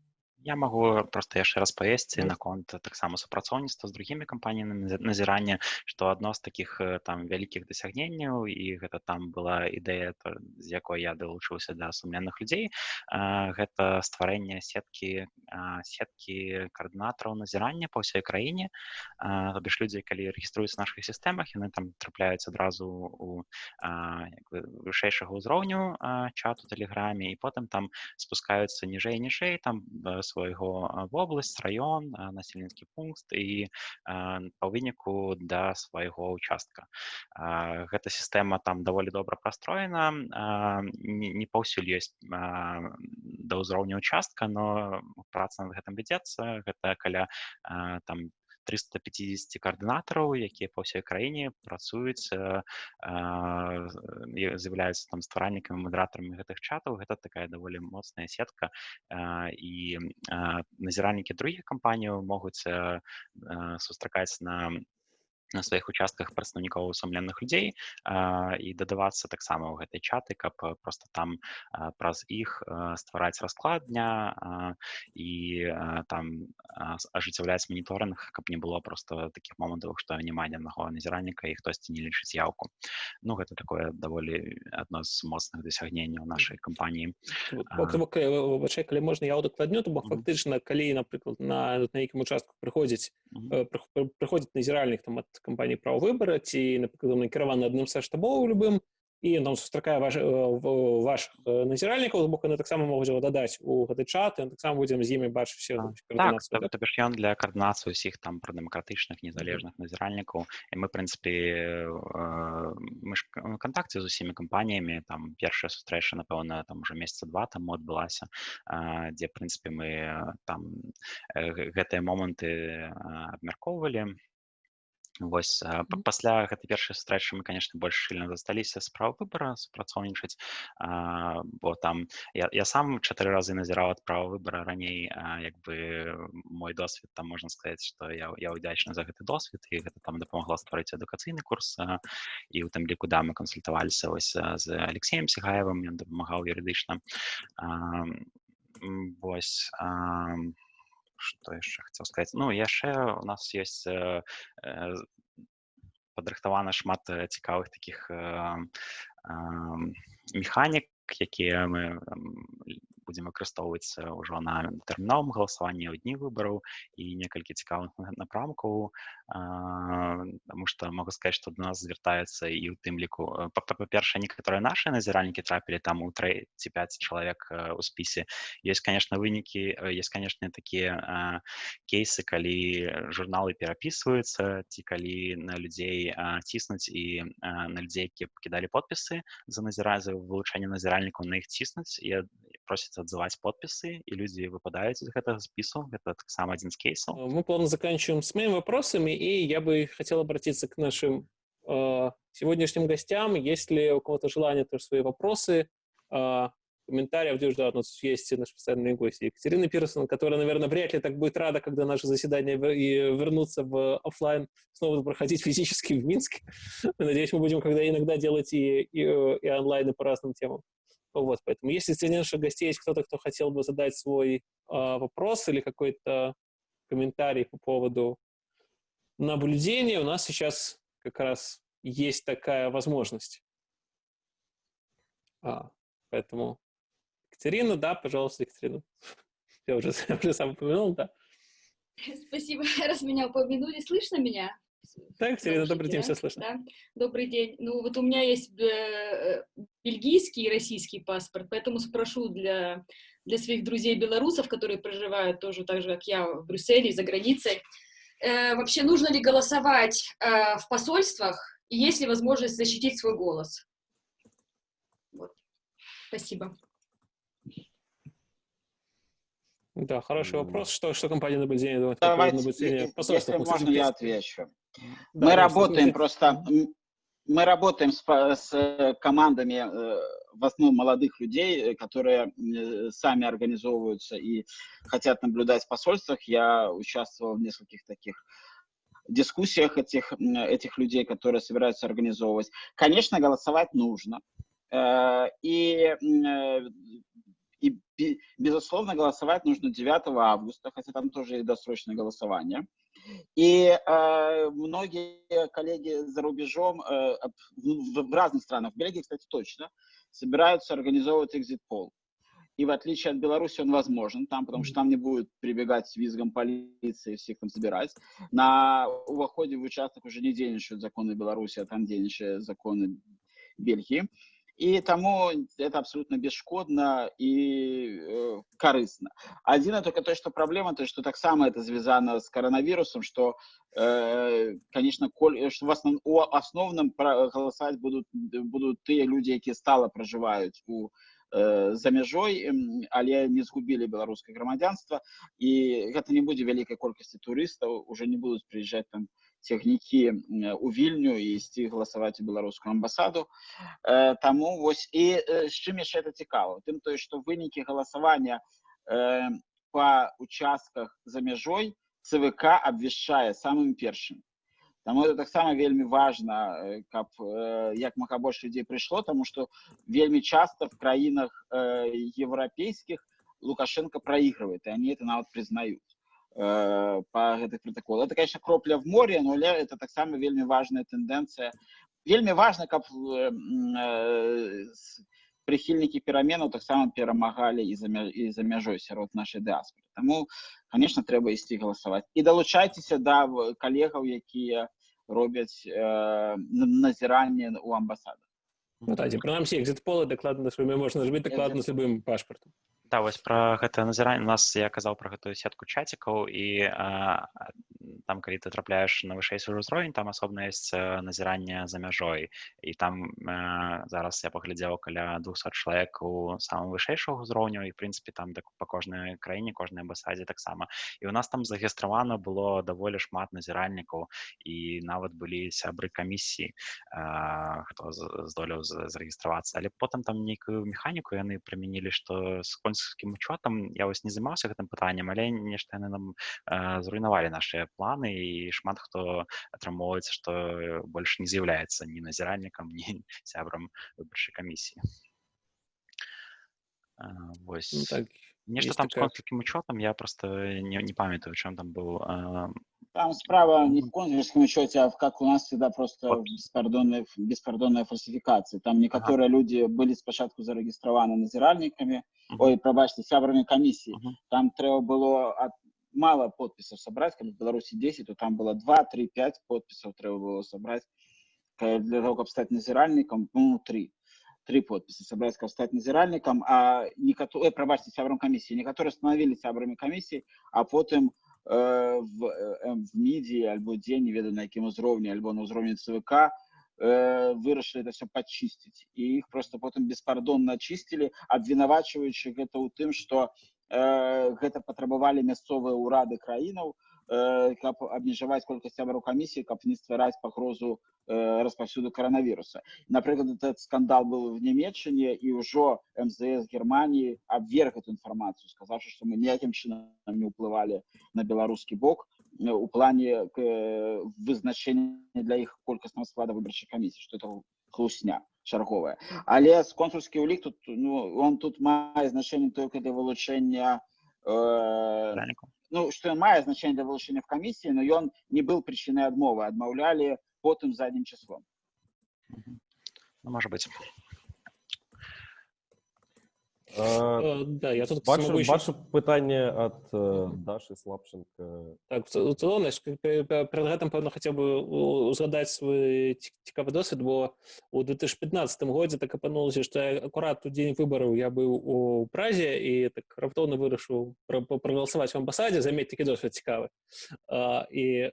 Я магу проста яшчэ раз павесці наконт таксама супрацоўніцтва з другімі кампаніямі назірання што адно з такіх там вялікіх дасягненняў і гэта там была ідэя з якой я далучыўся да сумленных людзей гэта стварэнне сеткі сеткі каардынатараў назірання па ўсёй краіне то бишь людзі калі рэгіструюцца наших сістэмах яны там трапляюць адразу у вышэйшага ўзроўню чату тэлеграме і потым там спускаюцца ніжэй ніжэй там свайго вобласць раён насельніцкі пункт і па выніку да свайго участка. Гэта сістэма там даволі добра прастроена не паўсюль ёсць да ўзроўня участка но праца над гэтым вядзецца гэта каля там 350 коаардынатараў якія па ўсёй краіне працуюць з'яўляюцца там стваральнікамі мадратарамі гэтых чатаў гэта такая даволі моцная сетка і назіральнікі другіх кампаніяў могуць сустракаць на на сваіх участках прадстаўнікоў сумленных людзей і дадавацца таксама ў гэтай чаты каб просто там праз іх ствараць расклад дня і там ажыццяўляць моніторинг каб не было просто таких момантаў што няма ні аднаго назіральніка і хтосьці не лічыць яўку ну гэта такое даволі адно з моцных дасягненняў нашай кампаніі калі можна я удакладню то бок фактычна калі напрыклад на на нейкім участку прыходзіць прыходзіць назіральнік там ад кампанії права выбора ці напрыклад накіраваны адным са штабоў любым і там сустракае ваш, ваших назіральнікаў боку яны таксама могуць его дадаць у гэты чат таксама будзем з імі бачыць так, так, ён для каардынацыі усіх там пра дэмакратычных незалежных назіральнікаў і мы прынцыпе мы ж кантакце з усімі кампаніямі там першая сустрэча напэўна там уже месяца два там адбылася дзе прынцыпе мы там гэтыя моманты абмяркоўвалі Вось пасля гэтай першай сустрэчы мы конечно больш шчыльна засталіся справа выбора супрацоўнічаць бо там я, я сам чатыры разы назіраў ад права выбора. Раней як бы мой досвед там можна сказаць што я, я удзячны за гэты досвед і гэта там дапамагла стварыць адукацыйны курс і у тым ліку да мы кансультаваліся вось з алексеем сігаевым ён дапамагаў юрыдычна вось а, что яшчэ хацеў сказаць ну яшчэ у нас есть э, э, падрыхтавана шмат цікавых таких э, механік якія мы будзем выкарыстоўваць ўжо на тэрміновым галасаванні ў дні выбараў і некалькі цікавых напрамкаў Таму што могу сказаць што до нас звяртаюцца і ў тым ліку па-перша некаторыя нашыя назіральнікі трапілі там у трэ ці 5 чалавек у спісе есть конечно вынікі есть конечно такія кейсы калі журналы перапісваюцца ці калі на людзей ціснуць і на людзей які пакідалі подпісы за назіразы вылучэнне назіральнікаў на іх ціснуць і просяць отзывать подписы, и люди выпадают из этого списка. Это так само один из кейсов. Мы плавно заканчиваем с моими вопросами, и я бы хотел обратиться к нашим э, сегодняшним гостям. Есть ли у кого-то желание тоже свои вопросы, э, комментариев, где да, у нас есть наш постоянный гость Екатерина Пирсон, которая, наверное, вряд ли так будет рада, когда наше заседание и вернуться в офлайн, снова проходить физически в Минске. Надеюсь, мы будем когда иногда делать и, и, и онлайн, и по разным темам. Вот, поэтому если среди наших гостей есть кто-то, кто хотел бы задать свой э, вопрос или какой-то комментарий по поводу наблюдения, у нас сейчас как раз есть такая возможность. А, поэтому Екатерина, да, пожалуйста, Екатерина. Я уже, я уже сам упомянул, да. Спасибо, раз меня упомянули. Слышно меня? Так, Екатерина, добрый день, да? все слышно. Да? Добрый день. Ну, вот у меня есть э, бельгийский и российский паспорт, поэтому спрошу для, для своих друзей-белорусов, которые проживают тоже так же, как я, в Брюсселе, за границей. Э, вообще, нужно ли голосовать э, в посольствах, и есть ли возможность защитить свой голос? Вот. Спасибо. Да, хороший вопрос. Что, что компания наблюдения думает? Давайте, наблюдение если можно, я отвечу. Да, мы работаем просто, мы работаем с, с командами э, в основном молодых людей, которые э, сами организовываются и хотят наблюдать в посольствах. Я участвовал в нескольких таких дискуссиях этих, этих людей, которые собираются организовывать. Конечно, голосовать нужно. Э, и И, безусловно, голосовать нужно 9 августа, хотя там тоже и досрочное голосование. И э, многие коллеги за рубежом, э, в, в разных странах, в Бельгии, кстати, точно, собираются организовывать экзит-пол. И в отличие от Беларуси он возможен там, потому что там не будет прибегать с визгом полиции, всех там собирать. На уходе в участок уже не денежают законы Беларуси, а там денежные законы Бельгии. И тому это абсолютно бесшкодно и э, корыстно. Один только то, что проблема, то, что так само это связано с коронавирусом, что, э, конечно, коль, что в основ, у основном голосовать будут, будут те люди, которые стало проживают у Э, за мяжой але не згубілі беларускае грамадзянства і гэта не будзе вялікай колькасці турыстаў уже не будуць прыязджаць там цягнікі у вільню і ісці галасаваць у беларускую амбасаду э, таму вось і з чым яшчэ это цікава тым тое што вынікі галасавання па участках за мяжой цвк абвяшчае самым першым Таму это таксама вельмі важна, каб як мага больш людзей прыйшло, таму што вельмі часта в краінах еўрапейскіх Лукашенко проигрывает, и они это нават признают э, по гэтых протоколах. Это, конечно, кропля в море, но это так само вельмі важная тенденция. Вельмі важно, каб э, э, прихильники пераменаў таксама перамагалі і за, і за мяжой сярод нашай дыаспоры. Таму, конечно, трэба ісці галасаваць. І далучайцеся да калегаў, якія робяць э, назіранне ў амбасадах. Ну, прынамсі экзит-полы дакладна можна зрабіць дакладна з любым пашпартам. Да, вось пра гэта назіранне у нас я казаў пра гэтую сетку чацікаў і а, там калі ты трапляеш на вышэйшы ўзровень там асобна ёсць назіранне за мяжой і там а, зараз я паглядзеў каля 200 чалавек у самым вышэйшых узроўню і прынцыпе там так, па кожнай краіне кожнай амбасадзе таксама і у нас там зарэгістравана было даволі шмат назіральнікаў і нават былі сябры камісіі хто здолеў зарэгістравацца але потым там нейкую механіку яны прымянілі што сконь банкаўскім учётам я вось не займаўся гэтым пытаннем але нешта яны нам э, зруйнавалі нашыя планы і шмат хто атрымоўваецца што больш не з'яўляецца ні назіральнікам ні сябрам выбарчай камісіі вось ну, так нешта там такая... з конфліктным учётам я просто не, не памятаю чым там быў э, там справа не в консульском учете, а в, как у нас всегда просто беспардонная, беспардонная фальсификация. Там некоторые ага. люди были спочатку зарегистрированы назиральниками, угу. ой, пробачьте, сябрами комиссии. Угу. Там треба было от, мало подписов собрать, как в Беларуси 10, то там было 2, 3, 5 подписов треба было собрать. Для того, чтобы стать назиральником, ну, 3 три подписи собрать, как стать назиральником, а некоторые, пробачьте, сябрам комиссии, некоторые становились сябрами комиссии, а потом Э, в, э, в мідіі альбо дзе не ведаю на якім узроўні альбо на ўзроўні цвк э, вырашылі это все падчысціць і іх просто потым беспардонна чысцілі абвінавачваючы гэта ў тым што гэта патрабавалі мясцовыя ўрады краінаў каб абмежаваць колькасць сябраў камісіі каб не ствараць пагрозу распаўсюду коронавіруса напрыклад этот скандал был в нямецчыне і ўжо мзс германії абверг эту інфармацыю сказавши что мы ніякім чынам не ўплывалі на беларускі бок у плане вызначення для іх колькаснага склада выбарчай камісіі что это хлусня чарговая але з консульскі ўлік тут ну он тут мае значэнне только для вылучэння э, ну что мае значэнне для вылучэння в камісіі но ён не был причиной адмовы адмаўлялі потым заднім числом ну, может быть Uh, да, я тут ваше, еще... ваше питання від uh, Даші Слабченко. Так, в цілому, перед гэтым, певно, хотів би згадати свій цікавий досвід, бо у 2015 році так опинулося, що я акурат у день виборів я був у Празі і так раптовно вирішив проголосувати в амбасаді, заміть такий досвід цікавий. Uh, і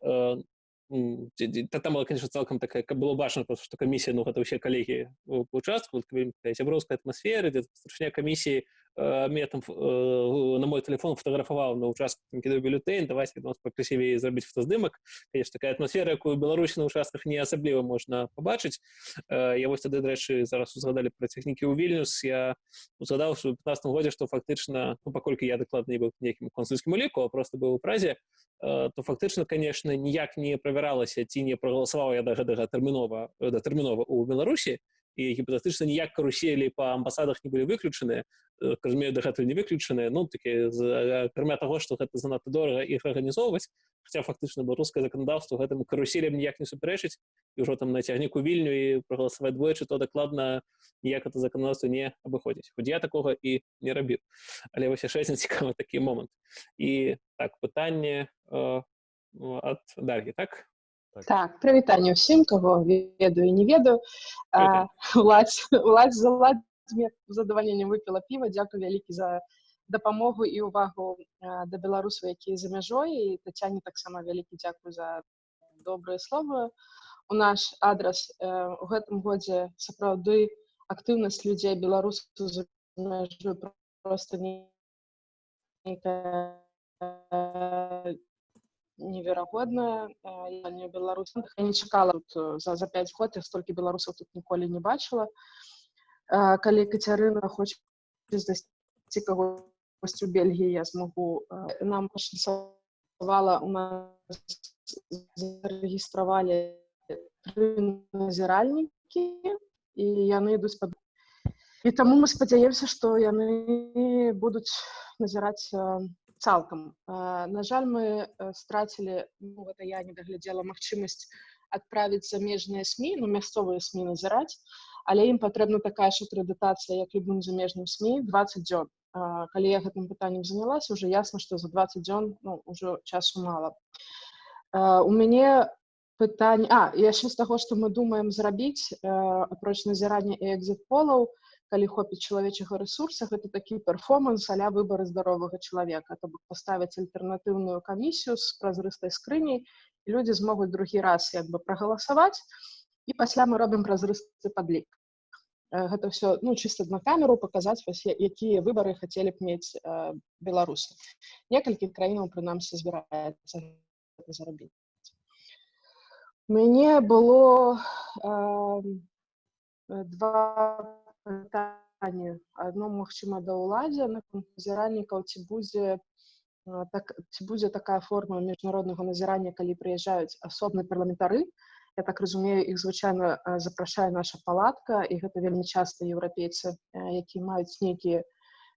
там была конечно цалкам такая было бачна просто что камісія ну гэта ўсе калегі участку сяброўская атмасфера дзе старшыня камісіі Э, мне там э, на мой телефон фотографаваў на участку кідаю бюллетень давайте нас пакрасівей зрабіць фотаздымак конечно такая атмасфера якую беларусі на участках не асабліва можна побачыць э, я вось тады дарэчы зараз узгадалі пра тэхнікі ў вільнюс. Я узгадаў у 15 годзе што фактычна ну, паколькі я дакладна не быў нейкім консульскім уліку просто быў у празе то фактычна конечно ніяк не правяралася ці не прагаласаваў я да гэтага тэрмінова да тэрмінова у беларусі і гіпотетычна ніяк каруселі па амбасадах не былі выключаныя разумею дагэтуль не выключаныя ну такі акрамя таго што гэта занадта дорага іх арганізоўваць хаця фактычна беларускае заканадаўства гэтым каруселем ніяк не супярэчыць і ўжо там на цягніку вільню і прагаласаваць двойчы то дакладна ніяк это заканадаўства не абыходзіць хоць я такога і не рабіў але вось яшчэ адзін цікавы такі момант і так пытанне э, ад даргі так Так, прывітанне ўсім, каго ведаю і не ведаю. Уладзь заладзь мне задавальненнем выпіла піва. Дзякую вялікі за дапамогу і ўвагу да беларусаў, якія за мяжой і Тацяне таксама вялікі дзякую за добрыя словы. У наш адрас у гэтым годзе сапраўды актыўнасць людзей беларусаў за мяжой проста не неверагодная я не беларус я не чакала тут за за пять год я столькі беларусаў тут ніколі не бачыла калі кацярына хоча знайсці кагосьці у бельгіі я змагу нам пашанцавала у нас зарэгістравалі назіральнікі і яны ідуць пад і таму мы спадзяемся што яны будуць назіраць цалкам на жаль мы страцілі ну, гэта я не даглядзела магчымасць адправіць замежныя сМ ну мясцовыя сМ назіраць але ім патрэбна такая ж акрэдытацыя як любым замежным сМ 20 дзён калі я гэтым пытаннем занялася уже ясна што за 20 дзён ну, ўжо часу мала у мяне пытань а яшчэ з таго што мы думаем зрабіць апроч назірання і экзит полаў то калі хопіць чалавечага рэсурса гэта такі перформанс аля выбары здаровага чалавека то бок паставіць альтэрнатыўную камісію з празрыстай скрыняй і людзі змогуць другі раз як бы прагаласаваць і пасля мы робім празрысты падлік гэта все ну чыста на камеру паказаць вас якія выбары хацелі б мець беларусы некалькі краінаў прынамсі збіраецца зарабіць мяне было э, два пытанне адно магчыма да ўладзе на назіральнікаў ці будзе так ці будзе такая форма міжнароднага назірання калі прыязджаюць асобны парламентары я так разумею іх звычайна запрашае наша палатка і гэта вельмі часта еўрапейцы якія маюць нейкія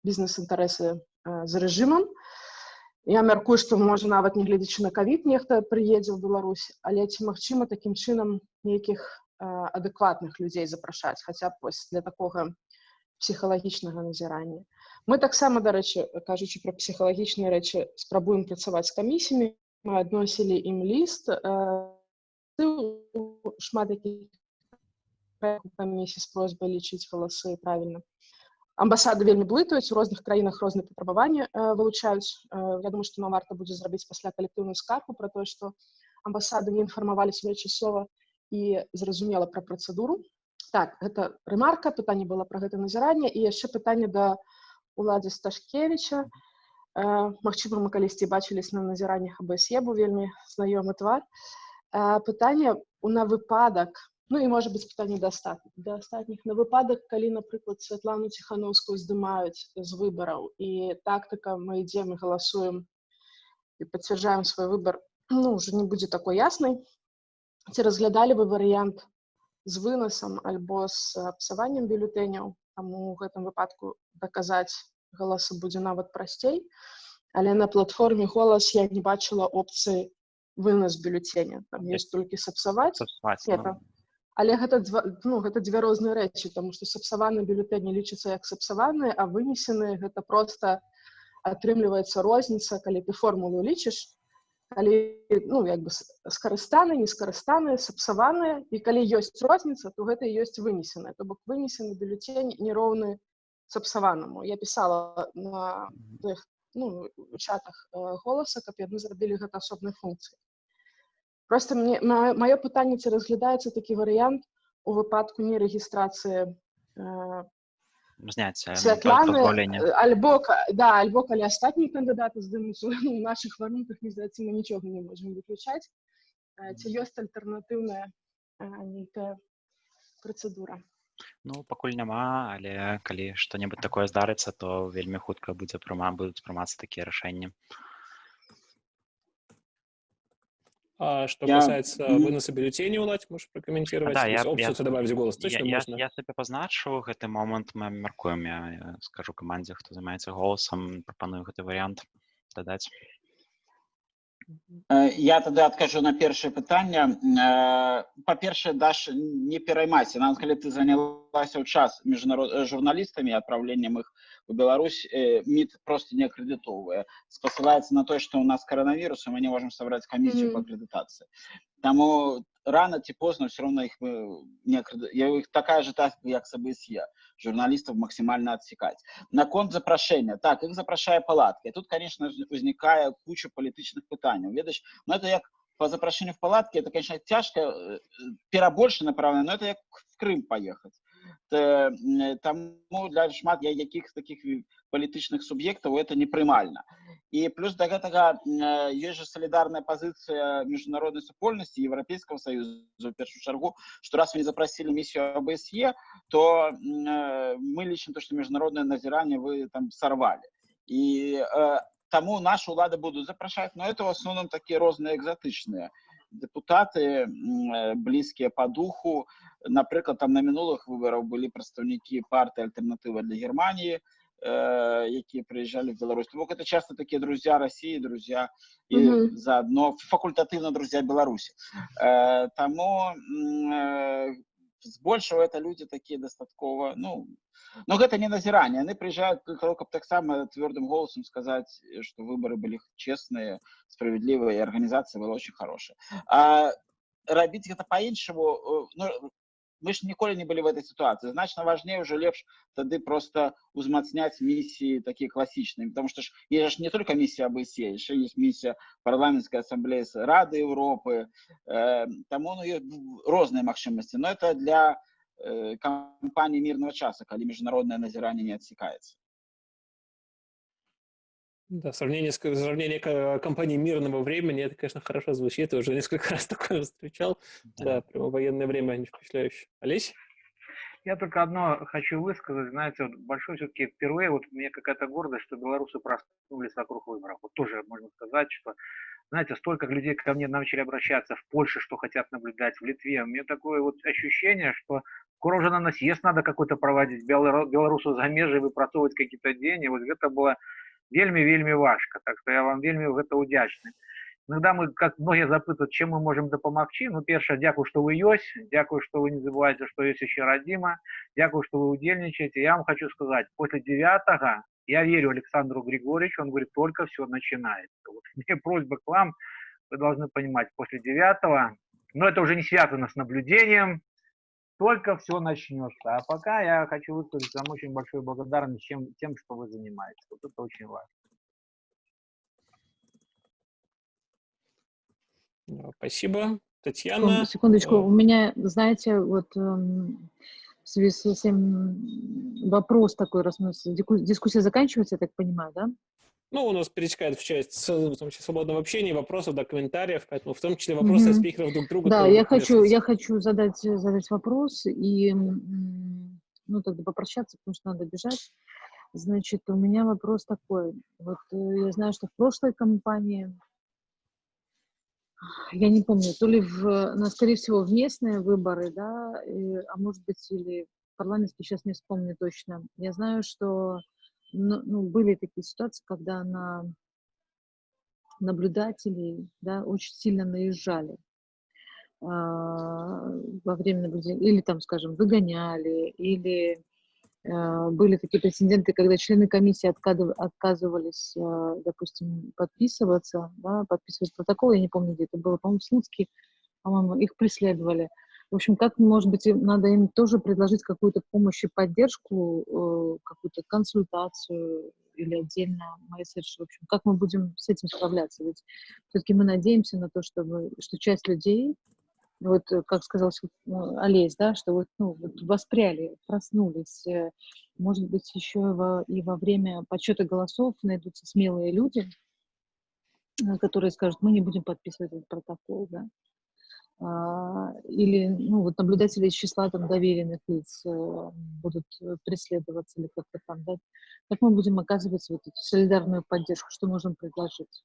бізнес-інтарэсы за рэжымам я мяркую што можа нават не гледзячы на кавід нехта прыедзе ў Беларусь але ці магчыма такім чынам нейкіх адэкватных людзей запрашаць хаця б вось для такога псіхалагічнага назірання мы таксама дарэчы кажучы пра псіхалагічныя рэчы спрабуем працаваць з камісіямі мы адносілі ім ліст шмат камісій з просьбай лічыць галасы правільна амбасады вельмі блытаюць у розных краінах розныя патрабаванні вылучаюць я думаю што нам варта будзе зрабіць пасля калектыўную скарку пра тое што амбасады не інфармавалі своечасова і зразумела пра працэдуру так гэта рэмарка пытанне было пра гэта назіранне і яшчэ пытанне да уладзе сташкевича Мачыма мы калісьці бачылись на назіраннях абсе быў вельмі знаёмы твар пытанне у на выпадак ну і можа быць пытанне дастат да астатніх на выпадак калі напрыклад святлану ціхановскую здымаюць з выбараў і тактыка мы ідзем і галасуем і пацвярджаем свой выбор ну уже не будзе такой яснай ці разглядалі бы варыянт з вынасам альбо з псаваннем бюлетэняў таму у гэтым выпадку даказаць галасы будзе нават прасцей але на платформе голас я не бачыла опцыі вынас бюлетэня там есть толькі сапсаваць ну. але гэта два, ну, гэта дзве розныя рэчы тому что сапсаваны бюлетэні лічыцца як сапсаваныя а вынесены гэта просто атрымліваецца розніца калі ты формулу лічыш калі ну як бы скарыстаны нескарыстаныя сапсаваныя і калі ёсць розніца то гэта ёсць вынесены то бок вынесены бюлетень нероўны сапсаванаму. Я пісала на тых ну, чатах голаса каб яны зрабілі гэта асобнай функцыі просто мне маё пытанне ці разглядаецца такі варыянт у выпадку нерэгістрацыі зняць святланы альбо да альбо калі астатнія кандыдаты здымуць у наших варунках не здаецца мы нічога не можем выключаць ці ёсць альтэрнатыўная нейкая працэдура Ну пакуль няма але калі што-небудзь такое здарыцца то вельмі хутка будзе прыма будуць прымацца такія рашэнні А што я... касаецца выноса бюлетэні ўладзь можаш пракаментировать да, я, опцию, я, добавить голас точно я, можна? я, я сабе пазначу гэты момант мы мяркуем я скажу камандзе хто займаецца голасам прапаную гэты варыянт дадаць Я тады адкажу на першае пытанне. Па-першае, даш не пераймайся. Нам калі ты занялася ў час міжнарод э, журналістамі адпраўленнем іх Беларусь, е, МИД просто не аккредитовывая. Посылается на то, что у нас коронавирус, и мы не можем собрать комиссию Мгм. по аккредитации. Тому рано чи поздно все равно их э, не аккреди- я- их такая же так, как с ОБСЕ. Журналистов максимально отсекать. На конт запрошення. Так, їх запрошає палатки. Тут, конечно, ж, возникає куча політичних питань. Видиш, ну это як по запрошению в палатке, это, конечно, тяжко, э, перебольше направлено, но это як в Крым поехать. Те, м, Тому для шмат я- яких таких і політичних суб'єктів это неприймальна. І плюс до гэтага м, є же солідарная позиція міжнародної супольності Європейського Союзу, в першу чергу, що раз вони запросили миссию ОБСЕ, то м, э, мы лично то, что международное назирание вы там сорвали. И э, тому наши улады будут запрашивать, но это в основном такие розные экзотичные депутаты, э, близкие по духу. Например, там на минулых выборах были представники партии «Альтернатива для Германии», э, які приезжали в Беларусь. Тому это часто такие друзья России, друзья и Мгм. заодно факультативно друзья м, э, збольшого это люди такие достатково, ну, но гэта не назирание. Они приезжают только б так само твердым голосом сказать, что выборы были честные, справедливые, и организация была очень хорошая. А рабіць гэта по-іншаму, э, ну, мы ж ніколі не были в этой ситуации. Значно важнее уже лепш тады просто узмацняць миссии такие классичные, потому что ж, есть же не только миссия ОБСЕ, еще есть миссия парламентской ассамблеи с Рады Европы, э, тому ну, есть розные магчымасці, но это для э, кампании мирного часа, когда международное назирание не отсекается. Да, сравнение, с- сравнение компании мирного времени, это, конечно, хорошо звучит. Я уже несколько раз такое встречал. Да, прямо военное время они впечатляющие. Олесь? Я только одно хочу высказать, знаете, вот большой все-таки впервые, вот мне какая-то гордость, что белорусы проснулись вокруг выборов. Вот тоже можно сказать, что, знаете, столько людей ко мне начали обращаться в Польше, что хотят наблюдать, в Литве. У меня такое вот ощущение, что скоро уже на нас съезд надо какой-то проводить, белору- белорусу за межи выпрацовывать какие-то деньги. Вот это было вельми-вельми важко. Так что я вам вельми в это удячный. Иногда мы, как многие запытывают, чем мы можем допомогчи. Ну, перше, дякую, что вы есть, дякую, что вы не забываете, что есть еще родима, дякую, что вы удельничаете. Я вам хочу сказать, после девятого, я верю Александру Григорьевичу, он говорит, только все начинается. Вот мне просьба к вам, вы должны понимать, после девятого, но это уже не связано с наблюдением, только все начнется. А пока я хочу высказать вам очень большую благодарность тем, тем, что вы занимаетесь. Вот это очень важно. Спасибо. Татьяна? Секундочку, э, у меня, знаете, вот эм, в связи с этим вопрос такой, раз у нас дискуссия заканчивается, я так понимаю, да? Ну, у нас перетекает в часть в том числе свободного общения, вопросов, до комментариев, поэтому в том числе вопросы Мгм. спикеров друг к другу. Да, я хочу, я хочу задать, задать вопрос и, ну, тогда попрощаться, потому что надо бежать. Значит, у меня вопрос такой. Вот э, я знаю, что в прошлой кампании, я не помню, то ли в, ну, скорее всего, в местные выборы, да, и- а может быть, или парламентские, сейчас не вспомню точно. Я знаю, что ну, были такие ситуации, когда на наблюдателей, да, очень сильно наезжали а, во время наблюдения, или там, скажем, выгоняли, или а, были такие прецеденты, когда члены комиссии отказывались, а, допустим, подписываться, да, подписывать протокол, я не помню, где это было, по-моему, Слуцкий, по-моему, их преследовали. В общем, как, может быть, надо им тоже предложить какую-то помощь и поддержку, э, какую-то консультацию или отдельно месседж. В общем, как мы будем с этим справляться? Ведь все-таки мы надеемся на то, чтобы, что часть людей, вот э, как сказал ну, Олесь, да, что вот, ну, вот воспряли, проснулись. э, Может быть, еще и во, и во время подсчета голосов найдутся смелые люди, которые скажут, мы не будем подписывать этот протокол, да. А, Или, ну, вот наблюдатели из числа там доверенных лиц э, будут преследоваться или как-то там, да. Как мы будем оказывать вот эту солидарную поддержку, что можем предложить?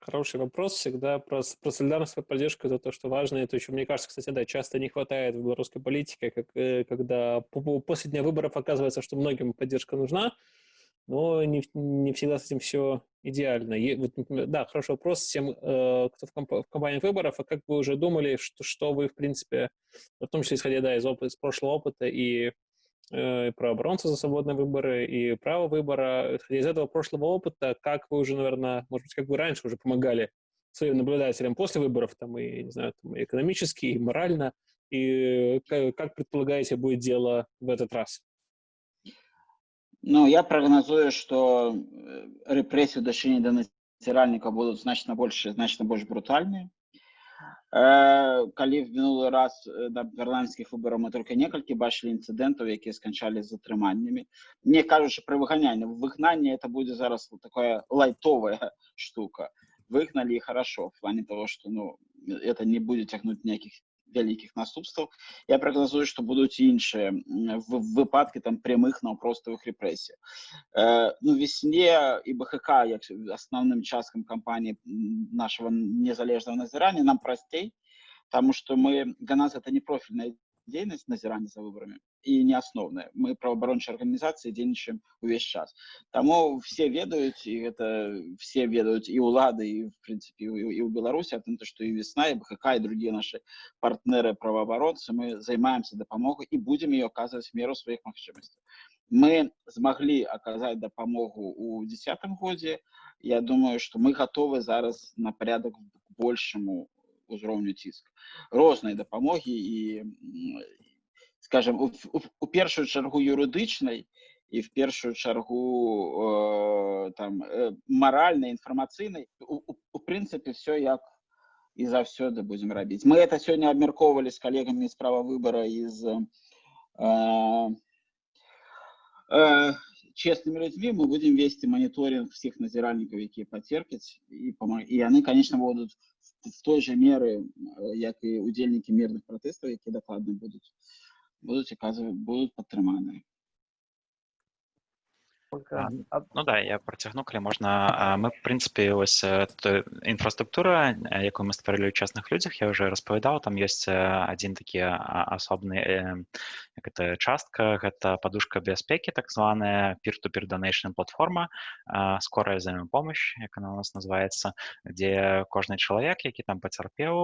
Хороший вопрос всегда про, про солидарность и поддержку, это то, что важно. Это еще, мне кажется, кстати, да, часто не хватает в белорусской политике, как, э, когда после дня выборов оказывается, что многим поддержка нужна, но не, не всегда с этим все идеально. И, вот, да, хороший вопрос всем, э, кто в, комп в компании выборов, а как вы уже думали, что, что вы, в принципе, в том числе исходя да, из, опыта, из прошлого опыта и э, про оборонцу за свободные выборы и право выбора. Исходя из этого прошлого опыта, как вы уже, наверное, может быть, как вы раньше уже помогали своим наблюдателям после выборов, там, и, не знаю, там, и экономически, и морально, и как, как предполагаете, будет дело в этот раз? Ну, я прогнозую, что репрессии в дачыненні да назіральніка будуць значна больш значна больш брутальныя калі в мінулы раз да парламенцкіх выбараў мы только некалькі бачылі інцыдэнтаў якія сканчалі з затрыманнямі не кажучы пра выганянне выгнанне это будзе зараз такая лайтовая штука выгнали и хорошо в плане того что ну это не будет тягнуть никаких вялікіх наступстваў я прагназую што будуць іншыя выпадкі там прямых наўпроставых рэпрэсій э, ну весне і бхк як асноўным часткам кампаніі нашего незалежнага назірання нам прасцей потому что мы для нас это не профильная дзейнасць назірання за выбарамі і не асноўная мы праваабарончай арганізацыі дзейнічаем увесь час таму все ведаюць і гэта все ведаюць і ўлады і в прынцыпе і ў беларусі а тым то што і весна і бхк і другія наши партнеры праваабаронцы мы займаемся дапамогу і будзем ее оказывать меру сваіх магчымасцяў мы змаглі аказаць дапамогу у десятым годзе я думаю что мы готовы зараз на порядок большему узроўню ціск рознай дапамогі і скажем у, у, у першую чаргу юрыдычнай і в першую чаргу э, там э, маральнай інфармацыйнай у, у, у прынцыпе все як і заўсёды будзем рабіць мы это сёння абмяркоўвалі з калегамі справа выбора из э, э, честными людьми мы будем вести мониторинг всех назиральников, которые потерпят, и, и они, конечно, будут в той же меры, как и удельники мирных протестов, которые докладно будут, будут, будут подтриманы. Ну да я працягну калі можна мы в прынцыпе вось інфраструктура якую мы стварылі ў частных людзях я уже распавядаў там ёсць адзін такі асобны як это частка гэта падушка бяспекі так званая peer-to-peer donation платформа. Скорая взаимопомощь як она у нас называется дзе кожны чалавек які там пацярпеў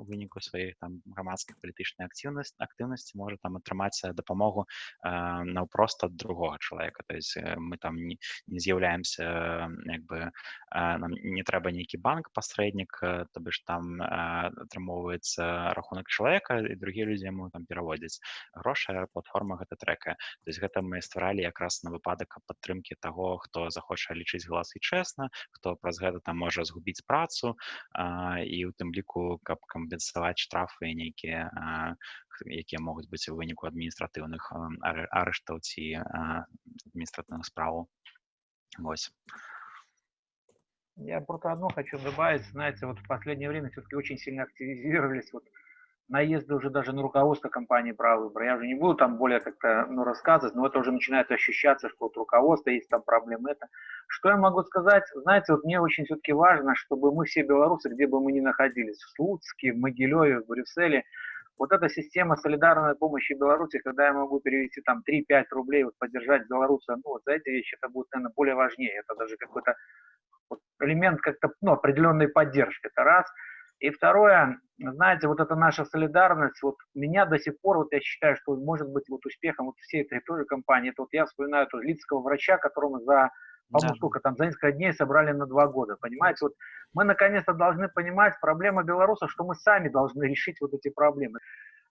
у выніку сваіх там грамадскіх палітычнай актыўнасць актыўнасці можа там атрымаць дапамогу наўпрост ад другога чалавека то есть мы там не, не з'яўляемся як бы нам не трэба нейкі банк пасрэднік то бишь там атрымоўваецца рахунак чалавека і другія людзі яму там пераводзяць грошы платформа гэта трэка то есть гэта мы стваралі якраз на выпадак падтрымки таго хто захоча лічыць галасы чэсна хто праз гэта там можа згубіць працу і у тым ліку каб кампенсаваць штрафы нейкія якія могуць быць у выніку адміністратыўных арыштаў ці адміністратыўных справаў вось я просто одно хочу добавить знаете вот в последнее время все-таки очень сильно активизировались вот наезды уже даже на руководство компании «Право выбора». Я уже не буду там более как-то ну, рассказывать, но это уже начинает ощущаться, что вот руководство есть там проблемы. Это. Что я могу сказать? Знаете, вот мне очень все-таки важно, чтобы мы все белорусы, где бы мы ни находились, в Слуцке, в Могилеве, в Брюсселе, вот эта система солидарной помощи Беларуси, когда я могу перевести там 3-5 рублей, вот поддержать белоруса, ну вот за эти вещи это будет, наверное, более важнее. Это даже какой-то вот элемент как-то ну, определенной поддержки. Это раз. И второе, знаете, вот эта наша солидарность, вот меня до сих пор, вот я считаю, что может быть вот успехом вот всей этой тоже компании, это вот я вспоминаю тоже лицкого врача, которому за по-моему, да. сколько там, за несколько дней собрали на два года, понимаете? Вот мы наконец-то должны понимать, проблема белорусов, что мы сами должны решить вот эти проблемы.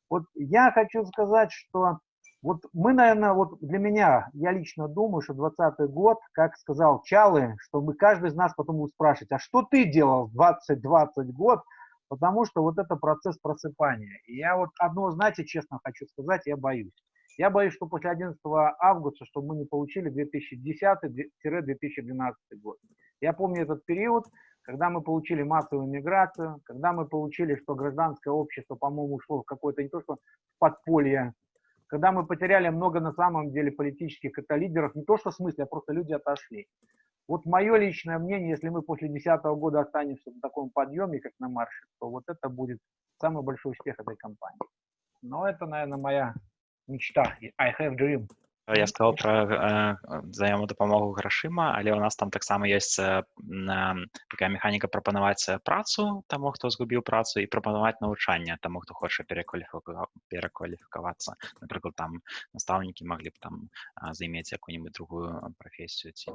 Вот я хочу сказать, что вот мы, наверное, вот для меня, я лично думаю, что 20 год, как сказал Чалы, что мы каждый из нас потом будет спрашивать, а что ты делал в 20-20 год, потому что вот это процесс просыпания. И я вот одно, знаете, честно хочу сказать, я боюсь. Я боюсь, что после 11 августа, чтобы мы не получили 2010-2012 год. Я помню этот период, когда мы получили массовую миграцию, когда мы получили, что гражданское общество, по-моему, ушло в какое-то не то что подполье, когда мы потеряли много на самом деле политических это лидеров, не то что в смысле, а просто люди отошли. Вот мое личное мнение, если мы после 2010 года останемся на таком подъеме, как на марше, то вот это будет самый большой успех этой компании. Но это, наверное, моя мечта. I have dream. Я сказал про э, взаємодопомогу грошима, але у нас там таксама ёсць э, такая механіка прапанаваць працу таму, хто згубіў працу і прапанаваць навучанне таму, хто хоча перакваліфікавацца. Напрыклад, там настаўнікі маглі б там займець якую-нибудь другую прафесію ці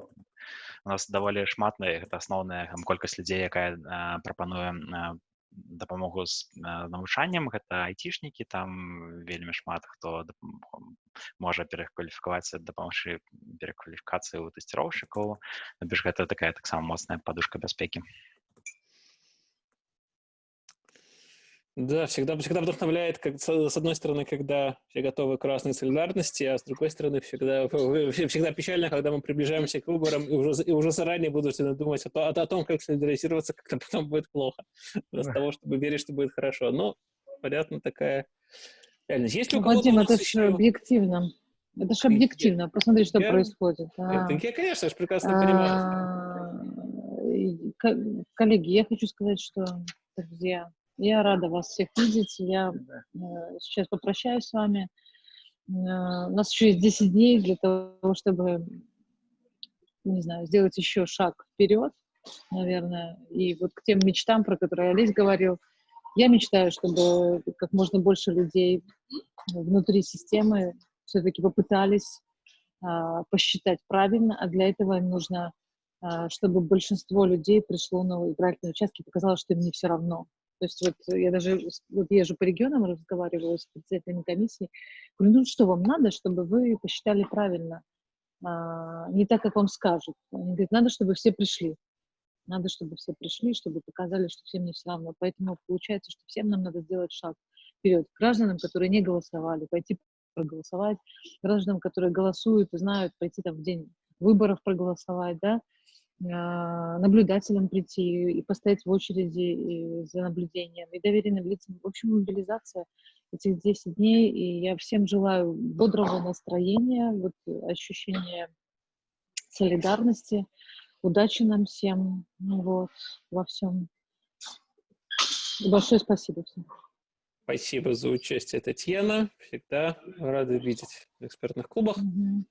у нас даволі шмат гэта асноўная колькасць людзей, якая прапануе дапамогу з навучаннем гэта айцішнікі там вельмі шмат хто можа перакваліфікавацца дапамагчы перакваліфікацыі ў тэсціроўшчыкаў більш гэта такая таксама моцная падушка бяспекі Да, всегда, всегда вдохновляет, как, с одной стороны, когда все готовы к разной солидарности, а с другой стороны, всегда, всегда печально, когда мы приближаемся к выборам и уже, и уже заранее вынуждены думать о, то, о том, как солидаризироваться, как-то потом будет плохо, вместо того, чтобы верить, что будет хорошо. Но, понятно, такая реальность. Есть у Вадим, это же объективно. Это же объективно. Посмотри, что я, происходит. А, я, конечно, я же прекрасно понимаю. А, коллеги, я хочу сказать, что, друзья, я рада вас всех видеть. Я э, сейчас попрощаюсь с вами. Э, у нас еще есть 10 дней для того, чтобы, не знаю, сделать еще шаг вперед, наверное. И вот к тем мечтам, про которые Олесь говорил, я мечтаю, чтобы как можно больше людей внутри системы все-таки попытались а, посчитать правильно, а для этого им нужно, а, чтобы большинство людей пришло на избирательные участки и показало, что им не все равно. То есть вот я даже вот езжу по регионам, разговариваю с председателями комиссии, говорю, ну что вам надо, чтобы вы посчитали правильно, а, не так, как вам скажут. Они говорят, надо, чтобы все пришли. Надо, чтобы все пришли, чтобы показали, что всем не все равно. Поэтому получается, что всем нам надо сделать шаг вперед. Гражданам, которые не голосовали, пойти проголосовать. Гражданам, которые голосуют и знают, пойти там в день выборов проголосовать, да, а, наблюдателям прийти и постоять в очереди за наблюдением, и доверенным лицам. В общем, мобилизация этих 10 дней, и я всем желаю бодрого настроения, вот ощущения солидарности, удачи нам всем, ну вот, во всем. И большое спасибо всем. Спасибо за участие, Татьяна. Всегда рады видеть в экспертных клубах. Угу.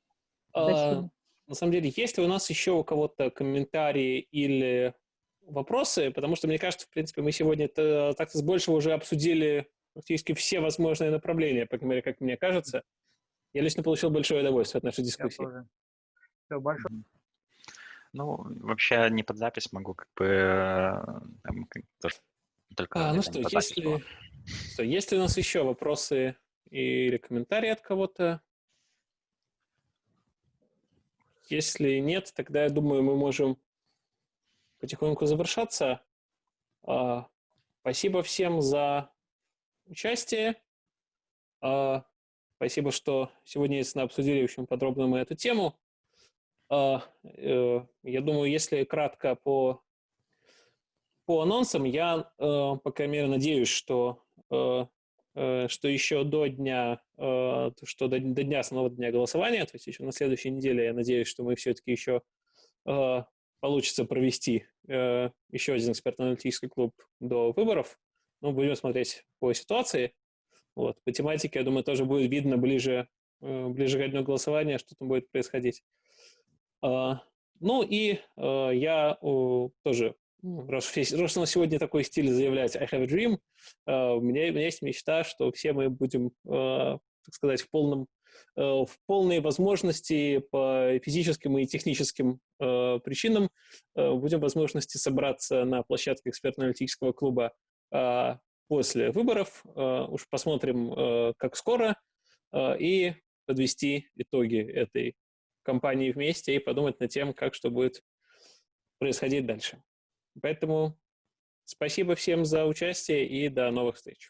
А, на самом деле, есть ли у нас еще у кого-то комментарии или вопросы? Потому что, мне кажется, в принципе, мы сегодня так-то с большего уже обсудили практически все возможные направления, по крайней мере, как мне кажется. Я лично получил большое удовольствие от нашей дискуссии. Все, большое. Ну, вообще не под запись могу как бы э, там, только... А, ну что, если, что, есть ли у нас еще вопросы или комментарии от кого-то? Если нет, тогда, я думаю, мы можем потихоньку завершаться. А, спасибо всем за участие. А, спасибо, что сегодня обсудили очень подробно мы эту тему. А, э, я думаю, если кратко по, по анонсам, я, э, по крайней мере, надеюсь, что э, что еще до дня, э, что до, до дня основного дня голосования, то есть еще на следующей неделе, я надеюсь, что мы все-таки еще э, получится провести еще один экспертно-аналитический клуб до выборов. Ну, будем смотреть по ситуации. Вот. По тематике, я думаю, тоже будет видно ближе, ближе к дню голосования, что там будет происходить. Ну и я тоже раз, раз нас сегодня такой стиль заявлять I have a dream, uh, у, меня, у меня есть мечта, что все мы будем, uh, так сказать, в полном uh, в полной возможности по физическим и техническим uh, причинам uh, будем возможности собраться на площадке экспертно-аналитического клуба uh, после выборов. Uh, уж посмотрим, uh, как скоро, uh, и подвести итоги этой кампании вместе и подумать над тем, как что будет происходить дальше. Поэтому спасибо всем за участие и до новых встреч.